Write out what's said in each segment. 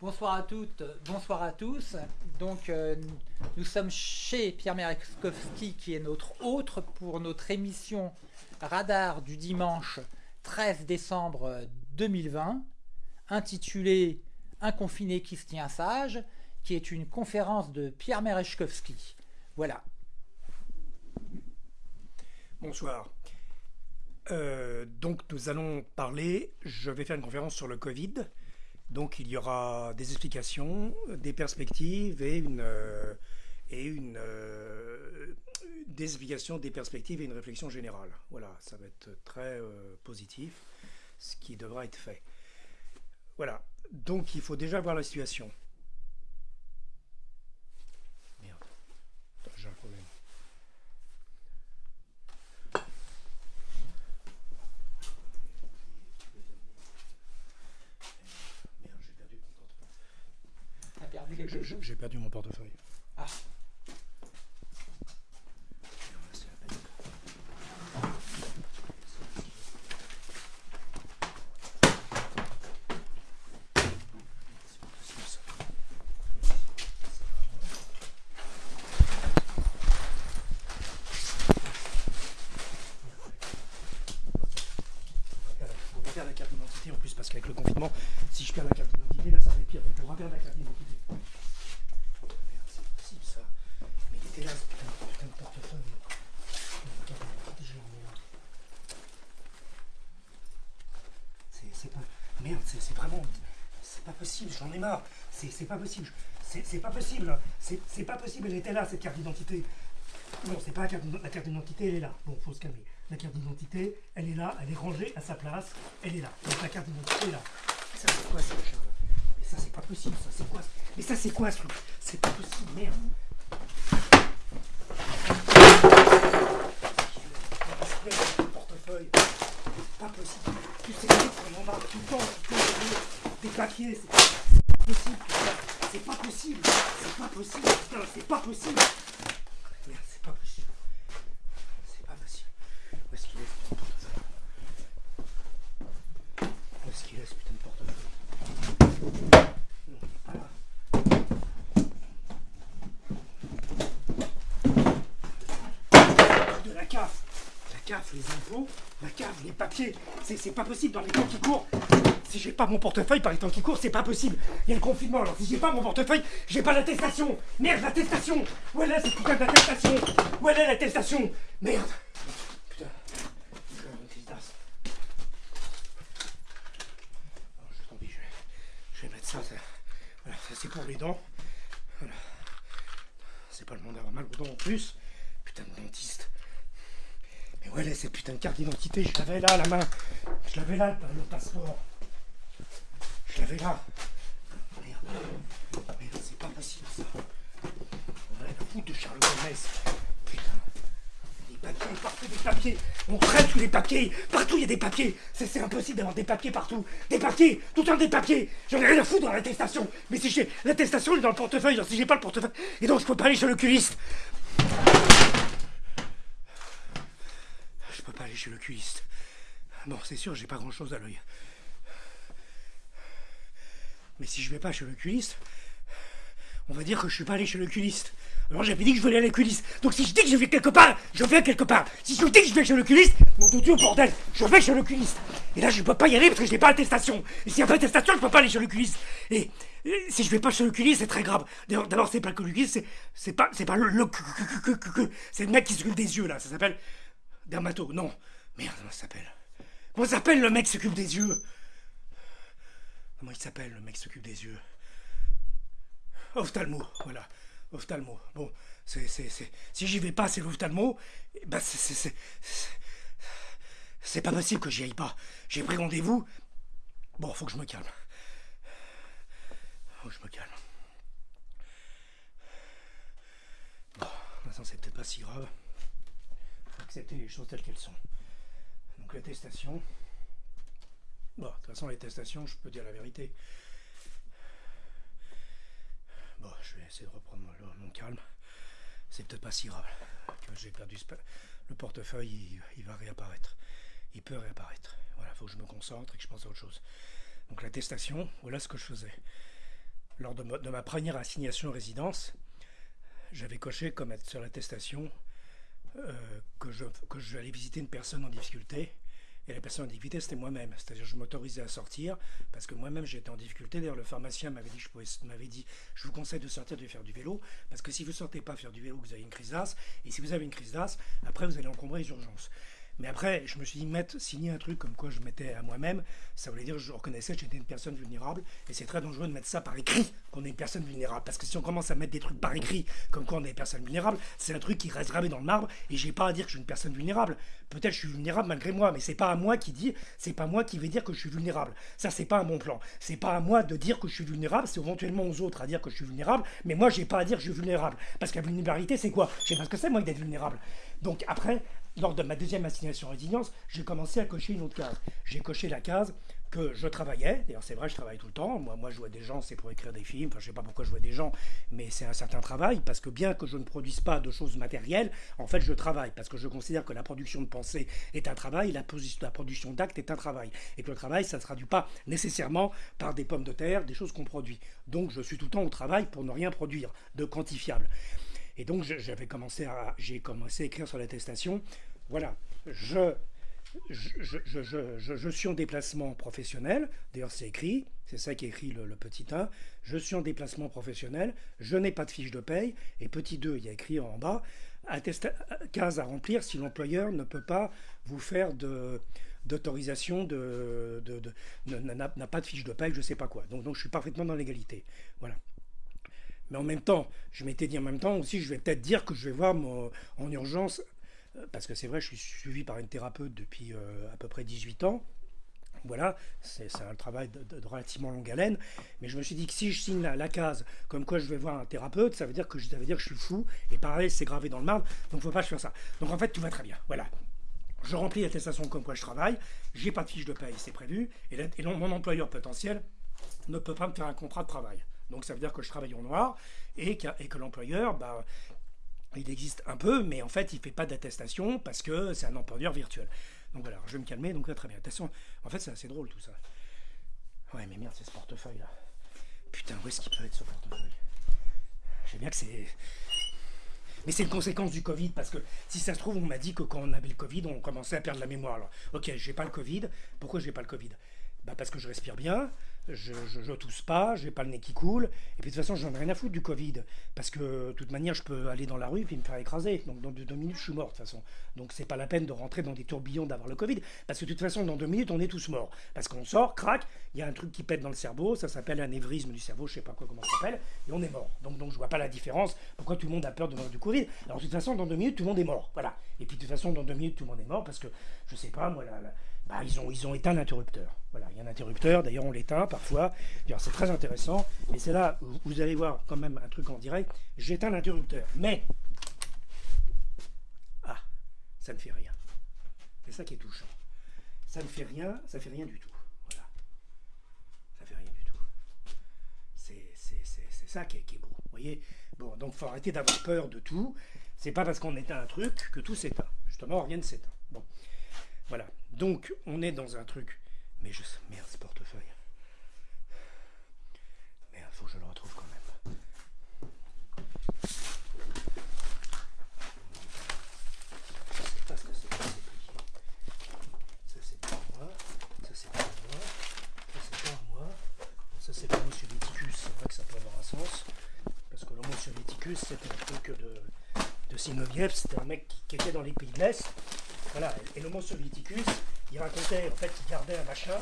Bonsoir à toutes, bonsoir à tous. Donc, euh, nous sommes chez Pierre Mereskowski, qui est notre hôte pour notre émission Radar du dimanche 13 décembre 2020, intitulée Un confiné qui se tient sage, qui est une conférence de Pierre Mereskowski. Voilà. Bonsoir. Euh, donc nous allons parler, je vais faire une conférence sur le Covid. Donc il y aura des explications, des perspectives et une, euh, et euh, des perspectives et une réflexion générale. Voilà, ça va être très positif, ce qui devra être fait. Voilà, donc il faut déjà voir la situation. J'ai perdu mon portefeuille. Ah. la carte d'identité en plus parce qu'avec le confinement, si je perds la carte d'identité, là ça va être pire. Donc on va perdre la carte d'identité. c'est vraiment. C'est pas possible, j'en ai C'est pas possible. C'est pas possible. C'est pas possible, elle était là, cette carte d'identité. Non, c'est pas la carte, d'identité, elle est là. Bon, faut se calmer. La carte d'identité, elle est là, elle est rangée à sa place, elle est là. Donc la carte d'identité est là. Ça, c'est quoi ça, Charles? Mais ça, c'est pas possible, ça, c'est quoi Mais ça, c'est quoi, ce truc C'est pas possible, merde. portefeuille. C'est pas possible. Tu sais, on en a tout le temps des papiers, c'est possible, c'est pas possible, c'est pas possible, c'est pas possible. Merde, c'est pas possible. C'est pas possible. Où est-ce qu'il est putain portefeuille? Où est-ce qu'il est putain de portefeuille? Non, il est pas là. De la CAF La CAF, les impôts, la CAF, les papiers, c'est pas possible dans les temps qui courent. Pas mon portefeuille par les temps qui courent, c'est pas possible. Il y a le confinement, alors si j'ai pas mon portefeuille, j'ai pas l'attestation. Merde, l'attestation Où elle est cette putain d'attestation? Où elle est l'attestation? Merde Putain. Je vais, mettre ça, ça. Voilà, ça c'est pour les dents. Voilà. C'est pas le monde d'avoir mal aux dents en plus. Putain de dentiste. Mais elle est cette putain de carte d'identité? Je l'avais là la main. Je l'avais là, le passeport. Je l'avais là. Merde. Merde, c'est pas possible ça. On a la foutre de Charles Gomez. Putain. Des papiers, partout des papiers. On traite tous les papiers. Partout il y a des papiers. C'est impossible d'avoir des papiers partout. Des papiers. Tout le temps des papiers. J'en ai rien à foutre dans l'attestation. Mais si j'ai. L'attestation est dans le portefeuille. Alors si j'ai pas le portefeuille. Et donc je peux pas aller chez l'oculiste. Je peux pas aller chez l'oculiste. Bon, c'est sûr, j'ai pas grand chose à l'œil. Mais si je vais pas chez l'oculiste, on va dire que je suis pas allé chez l'oculiste. Alors j'avais dit que je voulais aller à l'oculiste. Donc si je dis que je vais quelque part, je vais quelque part. Si je dis que je vais chez l'oculiste, mon Dieu, bordel, je vais chez l'oculiste. Et là, je peux pas y aller parce que je n'ai pas l'attestation. Et s'il n'y a pas d'attestation, je peux pas aller chez l'oculiste. Et, si je vais pas chez l'oculiste, c'est très grave. D'abord, c'est pas que l'oculiste, c'est pas, c'est pas le, c'est le mec qui s'occupe des yeux là. Ça s'appelle dermato. Non, merde, comment ça s'appelle? Comment s'appelle le mec qui s'occupe des yeux? Comment il s'appelle, le mec qui s'occupe des yeux? Ophtalmo, voilà. Ophtalmo. Bon, c'est, c'est, c'est... si j'y vais pas, c'est l'ophtalmo. Bah, c'est, c'est, c'est, c'est pas possible que j'y aille pas. J'ai pris rendez-vous. Bon, faut que je me calme. Faut que je me calme. Bon, maintenant, c'est peut-être pas si grave. Faut accepter les choses telles qu'elles sont. Donc, l'attestation. Bon, de toute façon, les testations, je peux dire la vérité. Bon, je vais essayer de reprendre mon, calme. C'est peut-être pas si grave. J'ai perdu le portefeuille, il, va réapparaître. Il peut réapparaître. Voilà, il faut que je me concentre et que je pense à autre chose. Donc l'attestation, voilà ce que je faisais. lors de ma, première assignation résidence, j'avais coché comme sur l'attestation euh, que, je, que je allais visiter une personne en difficulté. Et la personne en difficulté, c'était moi-même. C'est-à-dire je m'autorisais à sortir parce que moi-même j'étais en difficulté. D'ailleurs, le pharmacien m'avait dit, je dit, je vous conseille de sortir de faire du vélo parce que si vous sortez pas faire du vélo, vous avez une crise d'as. Et si vous avez une crise d'as, après vous allez encombrer les urgences. Mais après, je me suis dit, mettre, signer un truc comme quoi je mettais à moi-même, ça voulait dire que je reconnaissais que j'étais une personne vulnérable. Et c'est très dangereux de mettre ça par écrit, qu'on est une personne vulnérable. Parce que si on commence à mettre des trucs par écrit, comme quoi on est une personne vulnérable, c'est un truc qui reste gravé dans le marbre. Et j'ai pas à dire que je suis une personne vulnérable. Peut-être je suis vulnérable malgré moi, mais c'est pas à moi qui dit, c'est pas moi qui vais dire que je suis vulnérable. Ça, c'est pas un bon plan. C'est pas à moi de dire que je suis vulnérable, c'est éventuellement aux autres à dire que je suis vulnérable. Mais moi, j'ai pas à dire que je suis vulnérable. Parce que la vulnérabilité, c'est quoi? Je sais pas ce que c'est, moi, d'être vulnérable. Donc après, lors de ma deuxième assignation résilience, j'ai commencé à cocher une autre case. J'ai coché la case que je travaillais, d'ailleurs c'est vrai, je travaille tout le temps, moi, moi je vois des gens, c'est pour écrire des films, enfin je sais pas pourquoi je vois des gens, mais c'est un certain travail, parce que bien que je ne produise pas de choses matérielles, en fait je travaille, parce que je considère que la production de pensée est un travail, la, la production d'actes est un travail, et que le travail, ça ne se traduit pas nécessairement par des pommes de terre, des choses qu'on produit. Donc je suis tout le temps au travail pour ne rien produire de quantifiable. Et donc j'avais commencé à, j'ai commencé à écrire sur l'attestation. Voilà, je, suis en déplacement professionnel. D'ailleurs, c'est écrit, c'est ça qui est écrit le, petit 1. Je suis en déplacement professionnel, je n'ai pas de fiche de paye. Et petit 2, il y a écrit en bas, case à remplir si l'employeur ne peut pas vous faire d'autorisation n'a pas de fiche de paye, je ne sais pas quoi. Donc je suis parfaitement dans l'égalité. Voilà. Mais en même temps, je m'étais dit en même temps aussi, je vais peut-être dire que je vais voir en urgence, euh, parce que c'est vrai, je suis suivi par une thérapeute depuis euh, à peu près 18 ans. Voilà, c'est un travail de, relativement longue haleine. Mais je me suis dit que si je signe la, case comme quoi je vais voir un thérapeute, ça veut dire que je, dire que je suis fou. Et pareil, c'est gravé dans le marbre, donc il ne faut pas que je fasse ça. Donc en fait, tout va très bien. Voilà. Je remplis l'attestation comme quoi je travaille, j'ai pas de fiche de paye, c'est prévu, et, et mon employeur potentiel ne peut pas me faire un contrat de travail. Donc ça veut dire que je travaille en noir et que, l'employeur, bah, il existe un peu, mais en fait, il ne fait pas d'attestation parce que c'est un employeur virtuel. Donc voilà, je vais me calmer, donc là, très bien. Attention, en fait, c'est assez drôle tout ça. Ouais, mais merde, c'est ce portefeuille là. Putain, où est-ce qu'il peut être ce portefeuille? Je sais bien que c'est. Mais c'est une conséquence du Covid, parce que si ça se trouve, on m'a dit que quand on avait le Covid, on commençait à perdre la mémoire. Alors, ok, j'ai pas le Covid. Pourquoi j'ai pas le Covid? Bah Parce que je respire bien, je, je, tousse pas, j'ai pas le nez qui coule, et puis de toute façon, j'en ai rien à foutre du Covid, parce que de toute manière, je peux aller dans la rue et me faire écraser. Donc dans deux, minutes, je suis mort de toute façon. Donc c'est pas la peine de rentrer dans des tourbillons d'avoir le Covid, parce que de toute façon, dans deux minutes, on est tous morts. Parce qu'on sort, crac, il y a un truc qui pète dans le cerveau, ça s'appelle un névrisme du cerveau, je sais pas quoi comment ça s'appelle, et on est mort. Donc donc je vois pas la différence. Pourquoi tout le monde a peur de mourir du Covid Alors de toute façon, dans deux minutes, tout le monde est mort. Voilà. Et puis de toute façon, dans deux minutes, tout le monde est mort, parce que je sais pas, moi, la bah, ils, ont, ils ont éteint l'interrupteur. Voilà, il y a un interrupteur, d'ailleurs on l'éteint parfois. C'est très intéressant. Et c'est là où vous allez voir quand même un truc en direct. J'éteins l'interrupteur. Mais, ah, ça ne fait rien. C'est ça qui est touchant. Ça ne fait rien, ça fait rien du tout. Voilà. Ça fait rien du tout. C'est ça qui est, qui est, beau. Vous voyez Bon, donc faut arrêter d'avoir peur de tout. C'est pas parce qu'on éteint un truc que tout s'éteint. Justement, rien ne s'éteint. Bon. Voilà. Donc, on est dans un truc. Mais je. Merde, ce portefeuille. Merde, faut que je le retrouve quand même. Je sais pas ce que c'est. Ça, c'est pour moi. Ça, c'est pour moi. Ça, c'est pour moi. Ça, c'est l'homo soviéticus. C'est vrai que ça peut avoir un sens. Parce que l'homo soviéticus, c'était un truc de, de Sinoviev. C'était un mec qui était dans les pays de l'Est voilà, et l'homo soviéticus, il racontait en fait qu'il gardait un machin,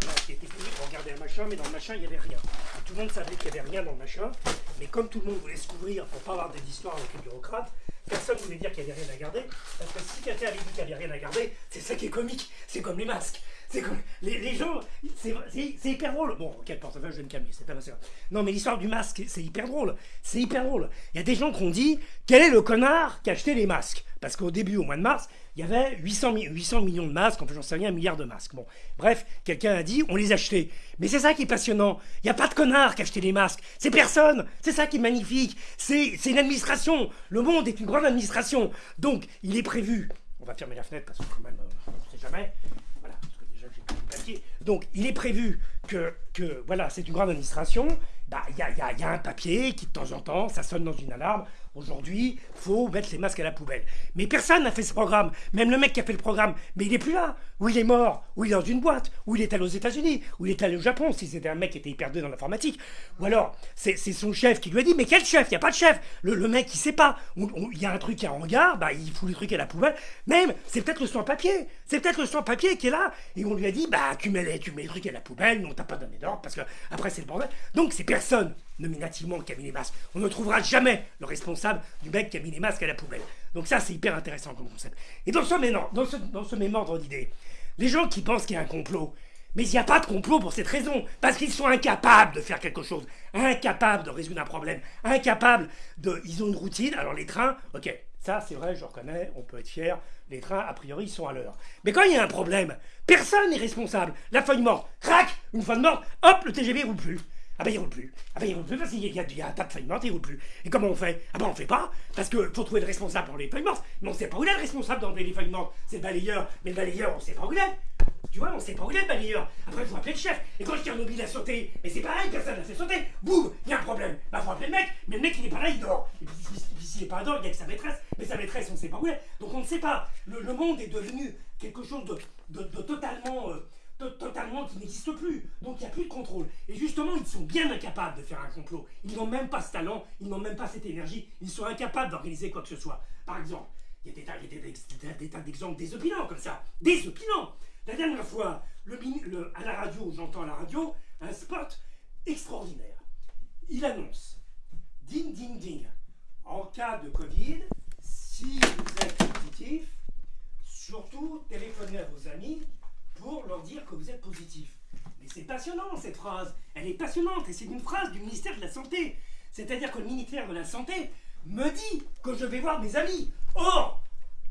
voilà, qui était fini pour garder un machin, mais dans le machin il n'y avait rien. Tout le monde savait qu'il n'y avait rien dans le machin, mais comme tout le monde voulait se couvrir pour pas avoir des histoires avec les bureaucrates, personne ne voulait dire qu'il n'y avait rien à garder, parce que si quelqu'un avait dit qu'il n'y avait rien à garder, c'est ça qui est comique, c'est comme les masques. C'est comme les, gens, c'est hyper drôle. Bon, ok, portefeuille, je vais me calmer, c'est pas grave. Non, mais l'histoire du masque, c'est hyper drôle. C'est hyper drôle. Il y a des gens qui ont dit quel est le connard qui a acheté les masques? Parce qu'au début, au mois de mars, il y avait 800, 800 millions de masques, enfin j'en sais rien, un milliard de masques. Bon, bref, quelqu'un a dit on les achetait. Mais c'est ça qui est passionnant. Il n'y a pas de connard qui a les masques. C'est personne. C'est ça qui est magnifique. C'est une administration. Le monde est une grande administration. Donc, il est prévu. On va fermer la fenêtre parce que quand même, euh, on ne sait jamais Donc, il est prévu que, que voilà, c'est une grande administration. Bah, il y a un papier qui, de temps en temps, ça sonne dans une alarme. Aujourd'hui, faut mettre les masques à la poubelle. Mais personne n'a fait ce programme. Même le mec qui a fait le programme, mais il est plus là. Ou il est mort, ou il est dans une boîte, ou il est allé aux États-Unis, ou il est allé au Japon, si c'était un mec qui était hyper doué dans l'informatique. Ou alors, c'est son chef qui lui a dit, mais quel chef? Il n'y a pas de chef. Le, le mec, il sait pas. Il y a un truc en regard, bah, il fout le truc à la poubelle. Même, c'est peut-être le sans-papier. C'est peut-être le sans-papier qui est là. Et on lui a dit, bah, tu mets tu mets les trucs à la poubelle, non, t'as pas donné d'ordre, parce que après, c'est le bordel. Donc, c'est personne nominativement mis les masques. On ne trouvera jamais le responsable du mec les masques à la poubelle. Donc ça, c'est hyper intéressant comme concept. Et dans ce, dans ce, dans ce même ordre d'idées, les gens qui pensent qu'il y a un complot, mais il n'y a pas de complot pour cette raison, parce qu'ils sont incapables de faire quelque chose, incapables de résoudre un problème, incapables de... Ils ont une routine, alors les trains, ok, ça c'est vrai, je reconnais, on peut être fier, les trains a priori sont à l'heure. Mais quand il y a un problème, personne n'est responsable. La feuille morte, crac, une de morte, hop, le TGV roule plus. Ah ben il roule plus. Ah ben il roule plus parce qu'il y, y, a un tas de feuilles mortes, il roule plus. Et comment on fait? Ah ben on fait pas, parce qu'il faut trouver le responsable pour les feuilles mortes. Mais on sait pas où il est le responsable d'enlever les feuilles mortes. C'est le balayeur. Mais le balayeur, on sait pas où il est. Tu vois, on sait pas où il est le balayeur. Après, il faut appeler le chef. Et quand Tchernobyl a sauté, mais c'est pareil, personne l'a fait sauter. Boum, il y a un problème. Bah faut appeler le mec. Mais le mec, il est pas là, il dort. Et puis, s'il est pas là, il y a que sa maîtresse. Mais sa maîtresse, on sait pas où elle est. Donc on ne sait pas. Le, monde est devenu quelque chose de totalement... Euh, totalement qui n'existe plus. Donc il n'y a plus de contrôle. Et justement, ils sont bien incapables de faire un complot. Ils n'ont même pas ce talent, ils n'ont même pas cette énergie, ils sont incapables d'organiser quoi que ce soit. Par exemple, il y a des tas, d'exemples des opinants comme ça. Des opinants La dernière fois, à la radio, j'entends à la radio un spot extraordinaire. Il annonce, ding ding ding, en cas de Covid, si vous êtes positif, surtout téléphonez à vos amis pour leur dire que vous êtes positif. Mais c'est passionnant cette phrase. Elle est passionnante et c'est une phrase du ministère de la Santé. C'est-à-dire que le ministère de la Santé me dit que je vais voir mes amis. Or,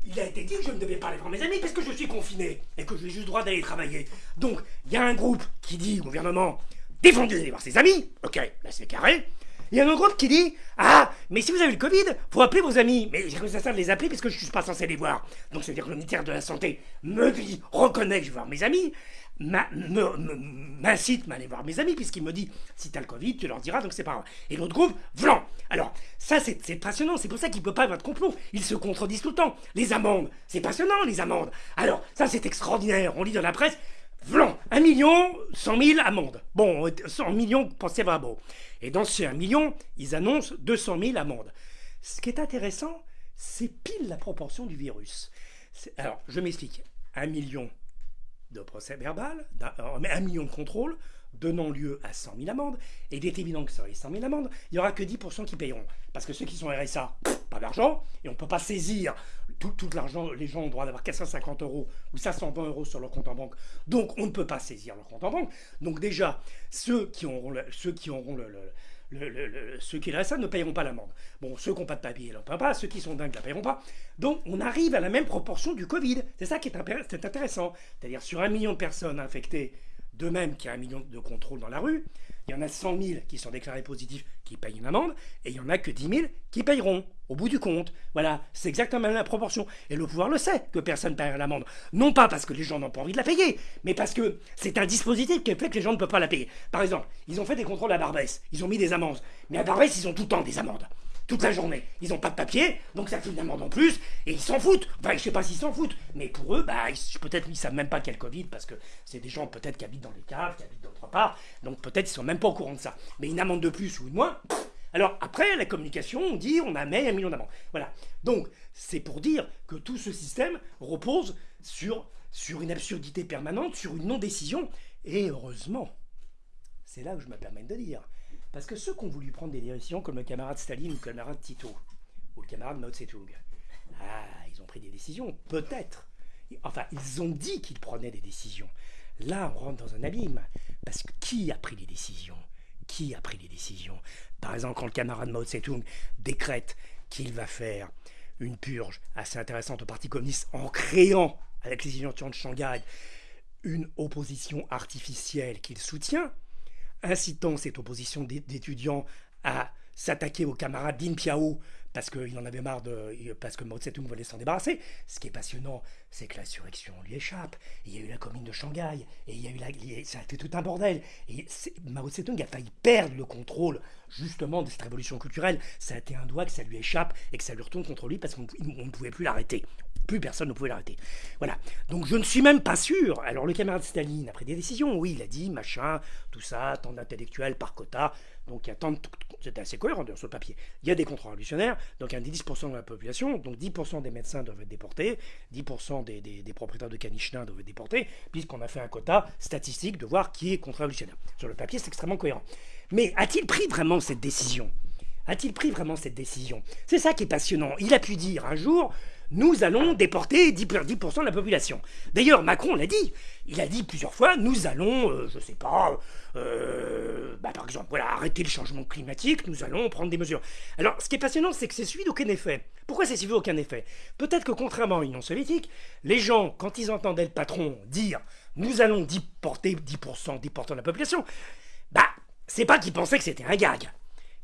il a été dit que je ne devais pas aller voir mes amis parce que je suis confiné et que j'ai juste le droit d'aller travailler. Donc, il y a un groupe qui dit au gouvernement défendez d'aller voir ses amis. Ok, là c'est carré. Il y a un autre groupe qui dit Ah, mais si vous avez le Covid, faut appeler vos amis. Mais j'ai ça ça de les appeler parce que je suis pas censé les voir. Donc c'est-à-dire que le ministère de la Santé me dit, reconnaît que je vais voir mes amis, m'incite à aller voir mes amis, puisqu'il me dit si t'as le Covid, tu leur diras, donc c'est pas grave. Et l'autre groupe, vlan Alors, ça c'est passionnant, c'est pour ça qu'il peut pas avoir de complot. Ils se contredisent tout le temps. Les amendes, c'est passionnant, les amendes. Alors, ça c'est extraordinaire. On lit dans la presse, vlan Un million, cent mille amendes. Bon, 100 millions, pensez beau. Et dans ces 1 million, ils annoncent 200 000 amendes. Ce qui est intéressant, c'est pile la proportion du virus. Alors, je m'explique. 1 million de procès verbal, un, un million de contrôles, donnant lieu à 100 000 amendes, et il est évident que sur les 100 000 amendes, il n'y aura que 10% qui payeront. Parce que ceux qui sont RSA, pas d'argent, et on ne peut pas saisir tout, l'argent, les gens ont le droit d'avoir 450 euros ou 520 euros sur leur compte en banque, donc on ne peut pas saisir leur compte en banque. Donc déjà, ceux qui auront ceux qui auront le, ceux qui RSA ne payeront pas l'amende. Bon, ceux qui n'ont pas de papier ne la paieront pas, ceux qui sont dingues ne la paieront pas. Donc on arrive à la même proportion du Covid. C'est ça qui est intéressant. C'est-à-dire sur un million de personnes infectées de même qu'il y a un million de contrôles dans la rue, il y en a 100 000 qui sont déclarés positifs qui payent une amende, et il n'y en a que 10 000 qui payeront au bout du compte. Voilà, c'est exactement la proportion. Et le pouvoir le sait que personne ne paiera l'amende. Non pas parce que les gens n'ont pas envie de la payer, mais parce que c'est un dispositif qui fait que les gens ne peuvent pas la payer. Par exemple, ils ont fait des contrôles à Barbès, ils ont mis des amendes. Mais à Barbès, ils ont tout le temps des amendes toute la journée. Ils n'ont pas de papier, donc ça fait une amende en plus, et ils s'en foutent. Enfin, je sais pas s'ils s'en foutent, mais pour eux, bah, peut-être ils savent même pas qu'il y a le Covid, parce que c'est des gens peut-être qui habitent dans les caves, qui habitent d'autre part, donc peut-être ils sont même pas au courant de ça. Mais une amende de plus ou une moins, alors après, la communication, on dit on a mis un million d'amendes. Voilà. Donc, c'est pour dire que tout ce système repose sur, une absurdité permanente, sur une non-décision, et heureusement, c'est là que je me permets de dire, parce que ceux qui ont voulu prendre des décisions, comme le camarade Staline ou le camarade Tito, ou le camarade Mao Tse-tung, ah, ils ont pris des décisions, peut-être. Enfin, ils ont dit qu'ils prenaient des décisions. Là, on rentre dans un abîme. Parce que qui a pris les décisions? Qui a pris les décisions? Par exemple, quand le camarade Mao Tse-tung décrète qu'il va faire une purge assez intéressante au Parti communiste en créant, avec les signature de Shanghai, une opposition artificielle qu'il soutient, incitant cette opposition d'étudiants à s'attaquer au camarade Ding Piao parce qu'il en avait marre de. parce que Mao Tse-tung voulait s'en débarrasser. Ce qui est passionnant, c'est que l'insurrection lui échappe. Il y a eu la commune de Shanghai, et il y a eu ça a été tout un bordel. Et Mao Tse-tung a failli perdre le contrôle, justement, de cette révolution culturelle. Ça a été un doigt que ça lui échappe et que ça lui retourne contre lui parce qu'on ne pouvait plus l'arrêter. Plus personne ne pouvait l'arrêter. Voilà. Donc je ne suis même pas sûr. Alors le camarade Staline a pris des décisions. Oui, il a dit, machin, tout ça, tant d'intellectuels par quota. Donc il y a tant de... C'était assez cohérent sur le papier. Il y a des contre-révolutionnaires, donc il y a 10% de la population, donc 10% des médecins doivent être déportés, 10% des, des, propriétaires de caniches doivent être déportés, puisqu'on a fait un quota statistique de voir qui est contre-révolutionnaire. Sur le papier, c'est extrêmement cohérent. Mais a-t-il pris vraiment cette décision? A-t-il pris vraiment cette décision? C'est ça qui est passionnant. Il a pu dire un jour, nous allons déporter 10%, de la population. D'ailleurs, Macron l'a dit. Il a dit plusieurs fois, nous allons, je euh, je sais pas, euh, bah, par exemple, voilà, arrêter le changement climatique, nous allons prendre des mesures. Alors, ce qui est passionnant, c'est que c'est suivi d'aucun effet. Pourquoi c'est suivi d'aucun effet? Peut-être que contrairement à l'Union soviétique, les gens, quand ils entendaient le patron dire, nous allons déporter 10%, 10% de la population, bah, c'est pas qu'ils pensaient que c'était un gag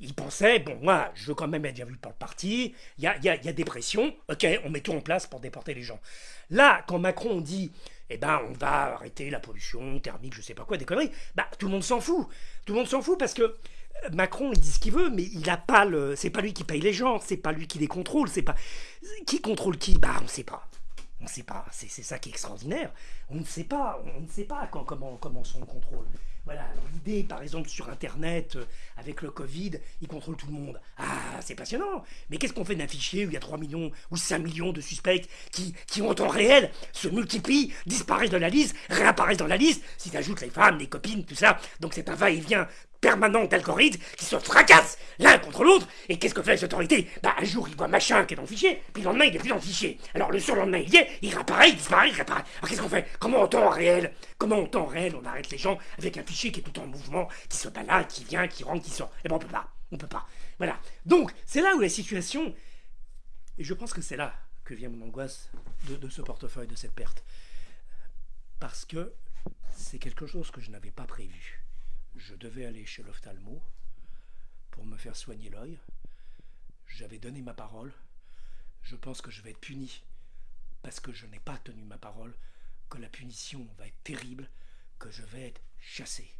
il pensait, bon, moi, je veux quand même être bien vu par le parti, il y a, y, a, y a, des pressions, ok, on met tout en place pour déporter les gens. Là, quand Macron dit, eh ben, on va arrêter la pollution thermique, je sais pas quoi, des conneries, bah, tout le monde s'en fout. Tout le monde s'en fout parce que euh, Macron, il dit ce qu'il veut, mais il a pas le. C'est pas lui qui paye les gens, c'est pas lui qui les contrôle, c'est pas. Qui contrôle qui? Bah, on sait pas. On ne sait pas, c'est ça qui est extraordinaire. On ne sait pas, on ne sait pas comment, comment contrôle. Voilà, l'idée, par exemple, sur Internet, euh, avec le Covid, il contrôle tout le monde. Ah, c'est passionnant. Mais qu'est-ce qu'on fait d'un fichier où il y a 3 millions ou 5 millions de suspects qui, qui en temps réel, se multiplient, disparaissent de la liste, réapparaissent dans la liste, si tu ajoutes les femmes, les copines, tout ça. Donc c'est un va-et-vient permanent d'algorithmes qui se fracassent l'un contre l'autre. Et qu'est-ce que fait les autorités Bah, un jour, il voit machin qui est dans le fichier, puis le lendemain, il est plus dans le fichier. Alors, le surlendemain, il y est, il réapparaît, il disparaît, il réapparaît. Alors, qu'est-ce qu'on fait? Comment en temps réel Comment en réel on arrête les gens avec un fichier qui est tout en mouvement, qui se balade, qui vient, qui rentre, qui sort? Eh ben, on peut pas. On peut pas. Voilà. Donc, c'est là où la situation. Et je pense que c'est là que vient mon angoisse de ce portefeuille, de cette perte. Parce que c'est quelque chose que je n'avais pas prévu je devais aller chez l'ophtalmo pour me faire soigner l'œil. J'avais donné ma parole. Je pense que je vais être puni parce que je n'ai pas tenu ma parole, que la punition va être terrible, que je vais être chassé.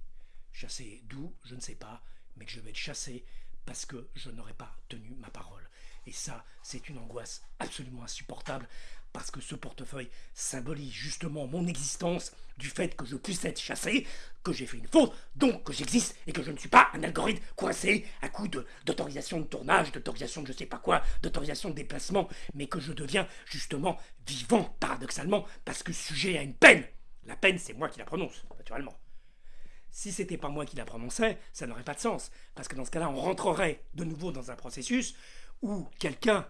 Chassé d'où Je ne sais pas, mais que je vais être chassé parce que je n'aurai pas tenu ma parole. Et ça, c'est une angoisse absolument insupportable parce que ce portefeuille symbolise justement mon existence du fait que je puisse être chassé, que j'ai fait une faute, donc que j'existe et que je ne suis pas un algorithme coincé à coup d'autorisation de, tournage, d'autorisation de je sais pas quoi, d'autorisation de déplacement, mais que je deviens justement vivant, paradoxalement, parce que sujet à une peine. La peine, c'est moi qui la prononce, naturellement. Si c'était pas moi qui la prononçais, ça n'aurait pas de sens, parce que dans ce cas-là, on rentrerait de nouveau dans un processus où quelqu'un,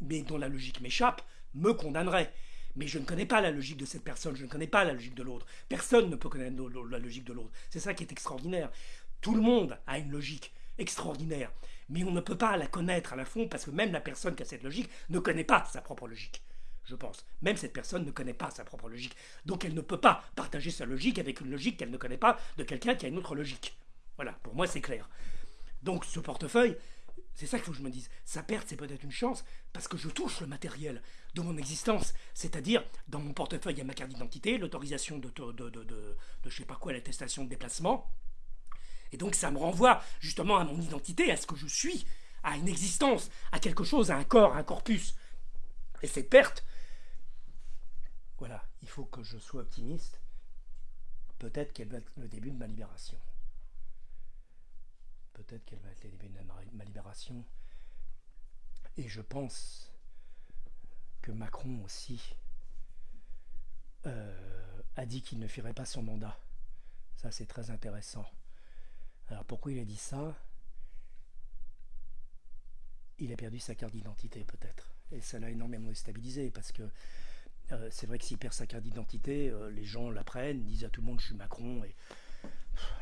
mais dont la logique m'échappe, me condamnerait. Mais je ne connais pas la logique de cette personne, je ne connais pas la logique de l'autre. Personne ne peut connaître la logique de l'autre. C'est ça qui est extraordinaire. Tout le monde a une logique extraordinaire, mais on ne peut pas la connaître à la fond parce que même la personne qui a cette logique ne connaît pas sa propre logique. Je pense. Même cette personne ne connaît pas sa propre logique. Donc elle ne peut pas partager sa logique avec une logique qu'elle ne connaît pas de quelqu'un qui a une autre logique. Voilà, pour moi c'est clair. Donc ce portefeuille, c'est ça qu'il faut que je me dise. Sa perte, c'est peut-être une chance parce que je touche le matériel de mon existence. C'est-à-dire, dans mon portefeuille, il y a ma carte d'identité, l'autorisation de, de, de, de, je sais pas quoi, l'attestation de déplacement. Et donc, ça me renvoie justement à mon identité, à ce que je suis, à une existence, à quelque chose, à un corps, à un corpus. Et cette perte, voilà, il faut que je sois optimiste. Peut-être qu'elle va être le début de ma libération peut-être qu'elle va être le début de ma libération. Et je pense que Macron aussi euh, a dit qu'il ne ferait pas son mandat. Ça, c'est très intéressant. Alors pourquoi il a dit ça? Il a perdu sa carte d'identité peut-être. Et ça l'a énormément déstabilisé parce que euh, c'est vrai que s'il perd sa carte d'identité, euh, les gens la prennent, disent à tout le monde je suis Macron et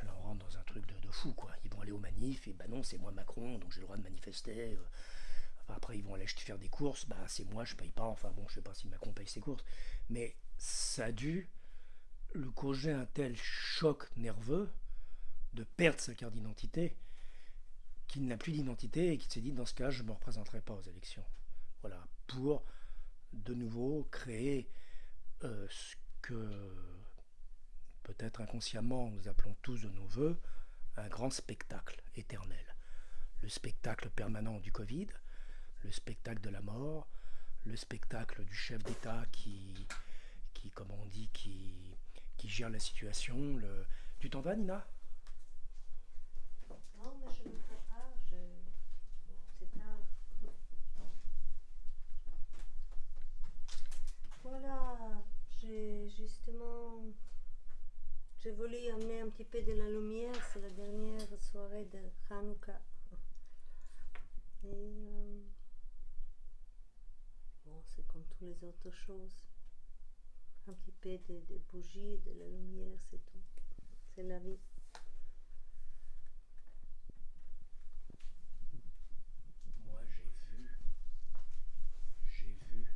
alors on rentre dans un truc de, de fou quoi aller aux manifs, et bah non, c'est moi Macron, donc j'ai le droit de manifester. Euh. après, ils vont aller faire des courses, bah c'est moi, je paye pas. Enfin bon, je sais pas si Macron paye ses courses. Mais ça a dû le causer un tel choc nerveux de perdre sa carte d'identité qui n'a plus d'identité et qui s'est dit dans ce cas je ne me représenterai pas aux élections. Voilà, pour de nouveau créer euh, ce que peut-être inconsciemment nous appelons tous de nos voeux un grand spectacle éternel. Le spectacle permanent du Covid, le spectacle de la mort, le spectacle du chef d'État qui, qui, comme on dit, qui, qui gère la situation. Le... Tu t'en vas, Nina? Non, mais je ne pas. Je... C'est tard. Voilà, j'ai justement. J'ai voulu amener un petit peu de la lumière. C'est la dernière soirée de Hanouka. Euh, Bon, c'est comme toutes les autres choses. Un petit peu de, de bougies, de la lumière, c'est tout. C'est la vie. Moi, j'ai vu, j'ai vu,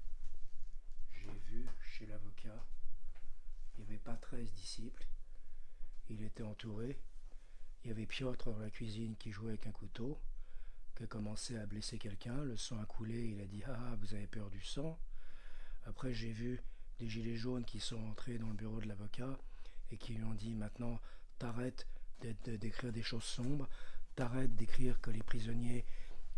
j'ai vu chez l'avocat, il n'y avait pas 13 disciples, il était entouré, il y avait Piotr dans la cuisine qui jouait avec un couteau, qui a commencé à blesser quelqu'un, le sang a coulé, il a dit Ah, vous avez peur du sang. Après, j'ai vu des gilets jaunes qui sont entrés dans le bureau de l'avocat et qui lui ont dit Maintenant, t'arrêtes d'écrire des choses sombres, t'arrêtes d'écrire que les prisonniers,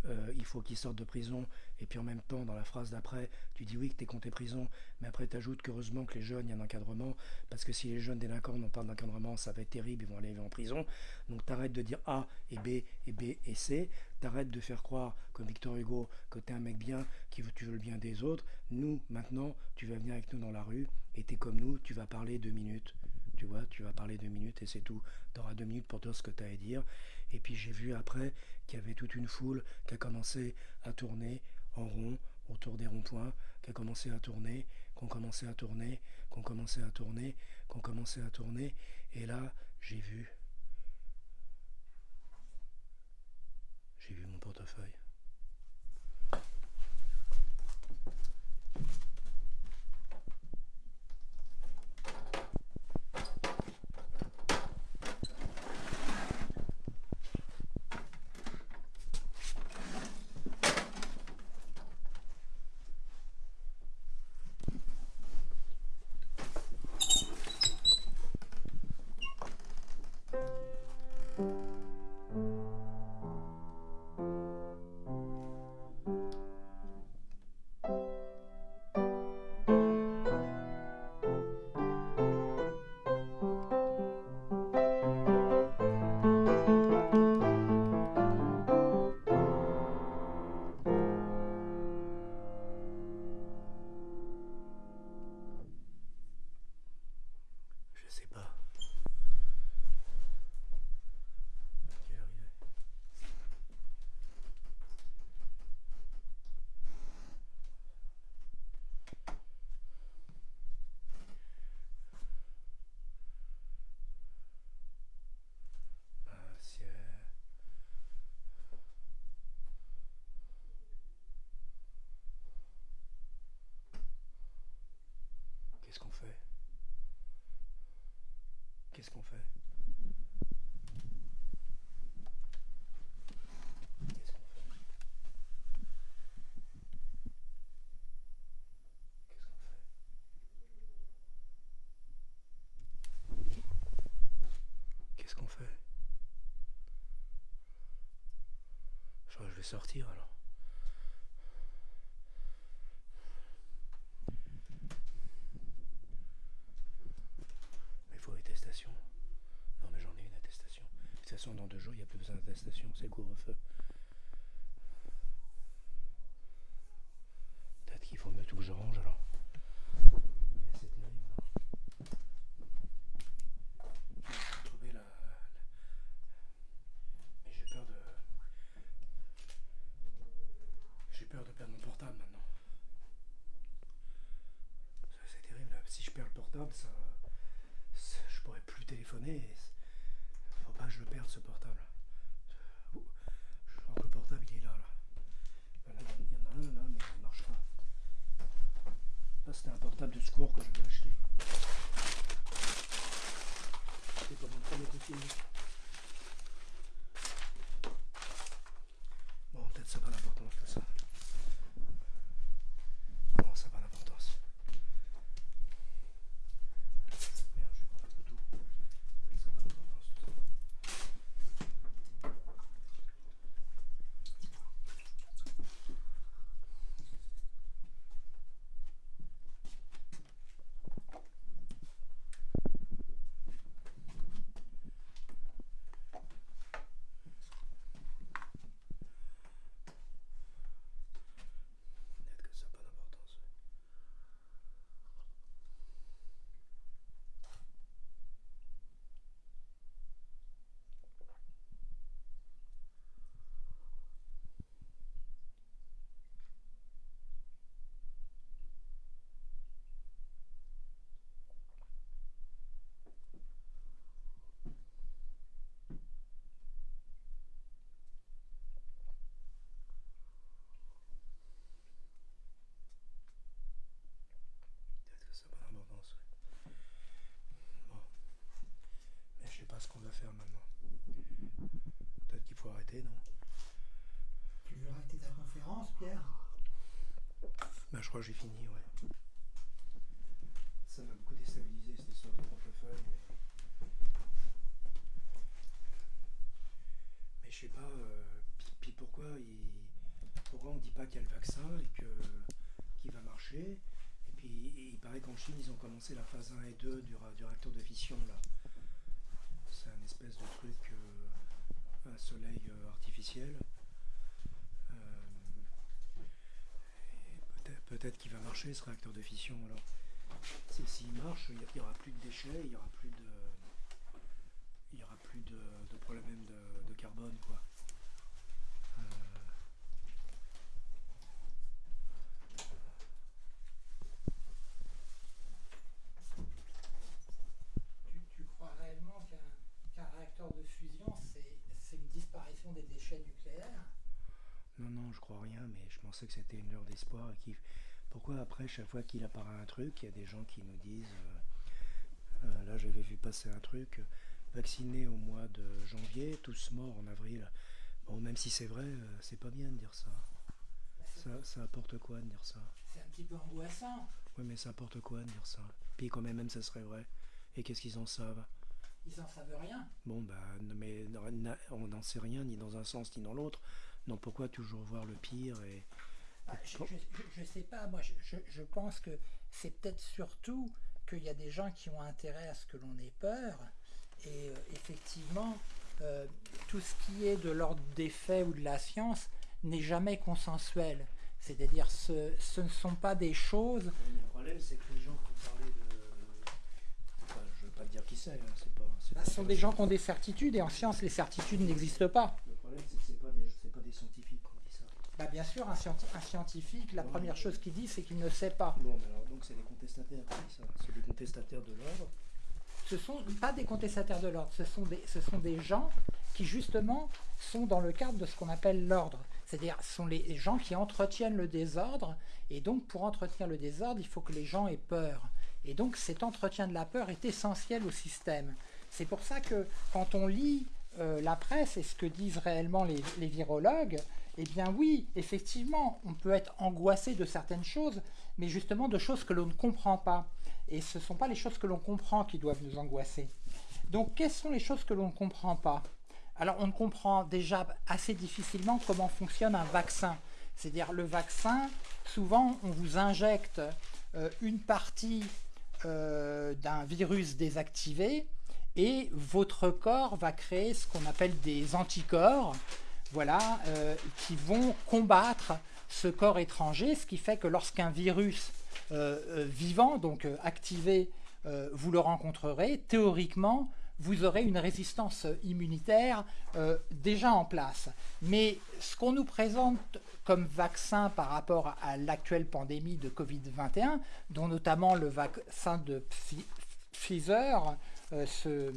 euh, il faut qu'ils sortent de prison, et puis en même temps, dans la phrase d'après, tu dis oui que t'es compté prison, mais après t'ajoutes qu'heureusement que les jeunes, il y a un encadrement, parce que si les jeunes délinquants n'ont pas d'encadrement, ça va être terrible, ils vont aller en prison. Donc t'arrêtes de dire A et B et B et C, t'arrêtes de faire croire, comme Victor Hugo, que t'es un mec bien, qui veut, tu veux le bien des autres. Nous, maintenant, tu vas venir avec nous dans la rue, et t'es comme nous, tu vas parler deux minutes. Tu vois, tu vas parler deux minutes et c'est tout. Tu auras deux minutes pour dire ce que tu as à dire. Et puis j'ai vu après qu'il y avait toute une foule qui a commencé à tourner en rond autour des ronds-points, qui a commencé à tourner, qu'on commençait à tourner, qu'on commençait à tourner, qu'on commençait à tourner. Et là, j'ai vu. Qu'est-ce qu'on fait? Qu'est-ce qu'on fait? Qu'est-ce qu'on fait? Qu'est-ce qu'on fait? Je vais sortir. Mais il faut attestation. Non, mais j'en ai une attestation. De toute façon, dans deux jours, il n'y a plus je crois que j'ai fini, ouais. Ça m'a beaucoup déstabilisé cette histoire de portefeuille. Mais, mais je sais pas. euh, puis, pourquoi, il... pourquoi on dit pas qu'il y a le vaccin et que qu'il va marcher? Et puis il paraît qu'en Chine, ils ont commencé la phase 1 et 2 du, du réacteur de fission là. C'est un espèce de truc, euh, un soleil euh, artificiel. Euh, et peut-être qu'il va marcher ce réacteur de fission alors. Si- S'il marche, il n'y aura plus de déchets, il n'y aura plus de. Il y aura plus de, de problème de, de carbone quoi. Euh, tu, tu crois réellement qu'un réacteur de fusion, c'est c'est une disparition des déchets nucléaires? Non, non, je crois rien, mais je pensais que c'était une heure d'espoir. et qu'il- Pourquoi après, chaque fois qu'il apparaît un truc, il y a des gens qui nous disent, euh, euh, là j'avais vu passer un truc, euh, vacciné au mois de janvier, tous morts en avril. Bon, même si c'est vrai, euh, c'est pas bien de dire ça. ça. Ça apporte quoi de dire ça? C'est un petit peu angoissant. Oui, mais ça apporte quoi de dire ça? Puis quand même, même ça serait vrai. Et qu'est-ce qu'ils en savent? Ils en savent rien. Bon, bah, non, mais on n'en sait rien, ni dans un sens, ni dans l'autre. Donc pourquoi toujours voir le pire et... Ah, je, je sais pas, moi je, je, je pense que c'est peut-être surtout qu'il y a des gens qui ont intérêt à ce que l'on ait peur. Et euh, effectivement, euh, tout ce qui est de l'ordre des faits ou de la science n'est jamais consensuel. C'est-à-dire ce, ce ne sont pas des choses. Le problème, c'est que les gens qui ont parlé de. Enfin, je veux pas te dire qui c'est, hein, c'est pas. c'est bah, pas ce sont des gens qui ont des certitudes et en science les certitudes n'existent pas. Le problème, c'est que c'est pas des, c'est pas des scientifiques qui ont dit ça. Bah, bien sûr, un, scienti- un scientifique, la première chose qu'il dit, c'est qu'il ne sait pas. Bon, mais alors, donc c'est des contestataires ça. C'est des contestataires de l'ordre. ce sont pas des contestataires de l'ordre, ce sont des, ce sont des gens qui justement sont dans le cadre de ce qu'on appelle l'ordre. C'est-à-dire ce sont les gens qui entretiennent le désordre, et donc pour entretenir le désordre, il faut que les gens aient peur. Et donc cet entretien de la peur est essentiel au système. C'est pour ça que quand on lit euh, la presse et ce que disent réellement les, virologues, eh bien oui, effectivement, on peut être angoissé de certaines choses, mais justement de choses que l'on ne comprend pas. Et ce ne sont pas les choses que l'on comprend qui doivent nous angoisser. Donc, quelles sont les choses que l'on ne comprend pas? Alors, on ne comprend déjà assez difficilement comment fonctionne un vaccin. C'est-à-dire, le vaccin, souvent, on vous injecte euh, une partie euh, d'un virus désactivé et votre corps va créer ce qu'on appelle des anticorps, voilà, euh, qui vont combattre ce corps étranger, ce qui fait que lorsqu'un virus euh, euh, vivant, donc activé, vous le rencontrerez, théoriquement, vous aurez une résistance immunitaire déjà en place. Mais ce qu'on nous présente comme vaccin par rapport à l'actuelle pandémie de Covid-21, dont notamment le vaccin de Pfi- Pfizer, ce-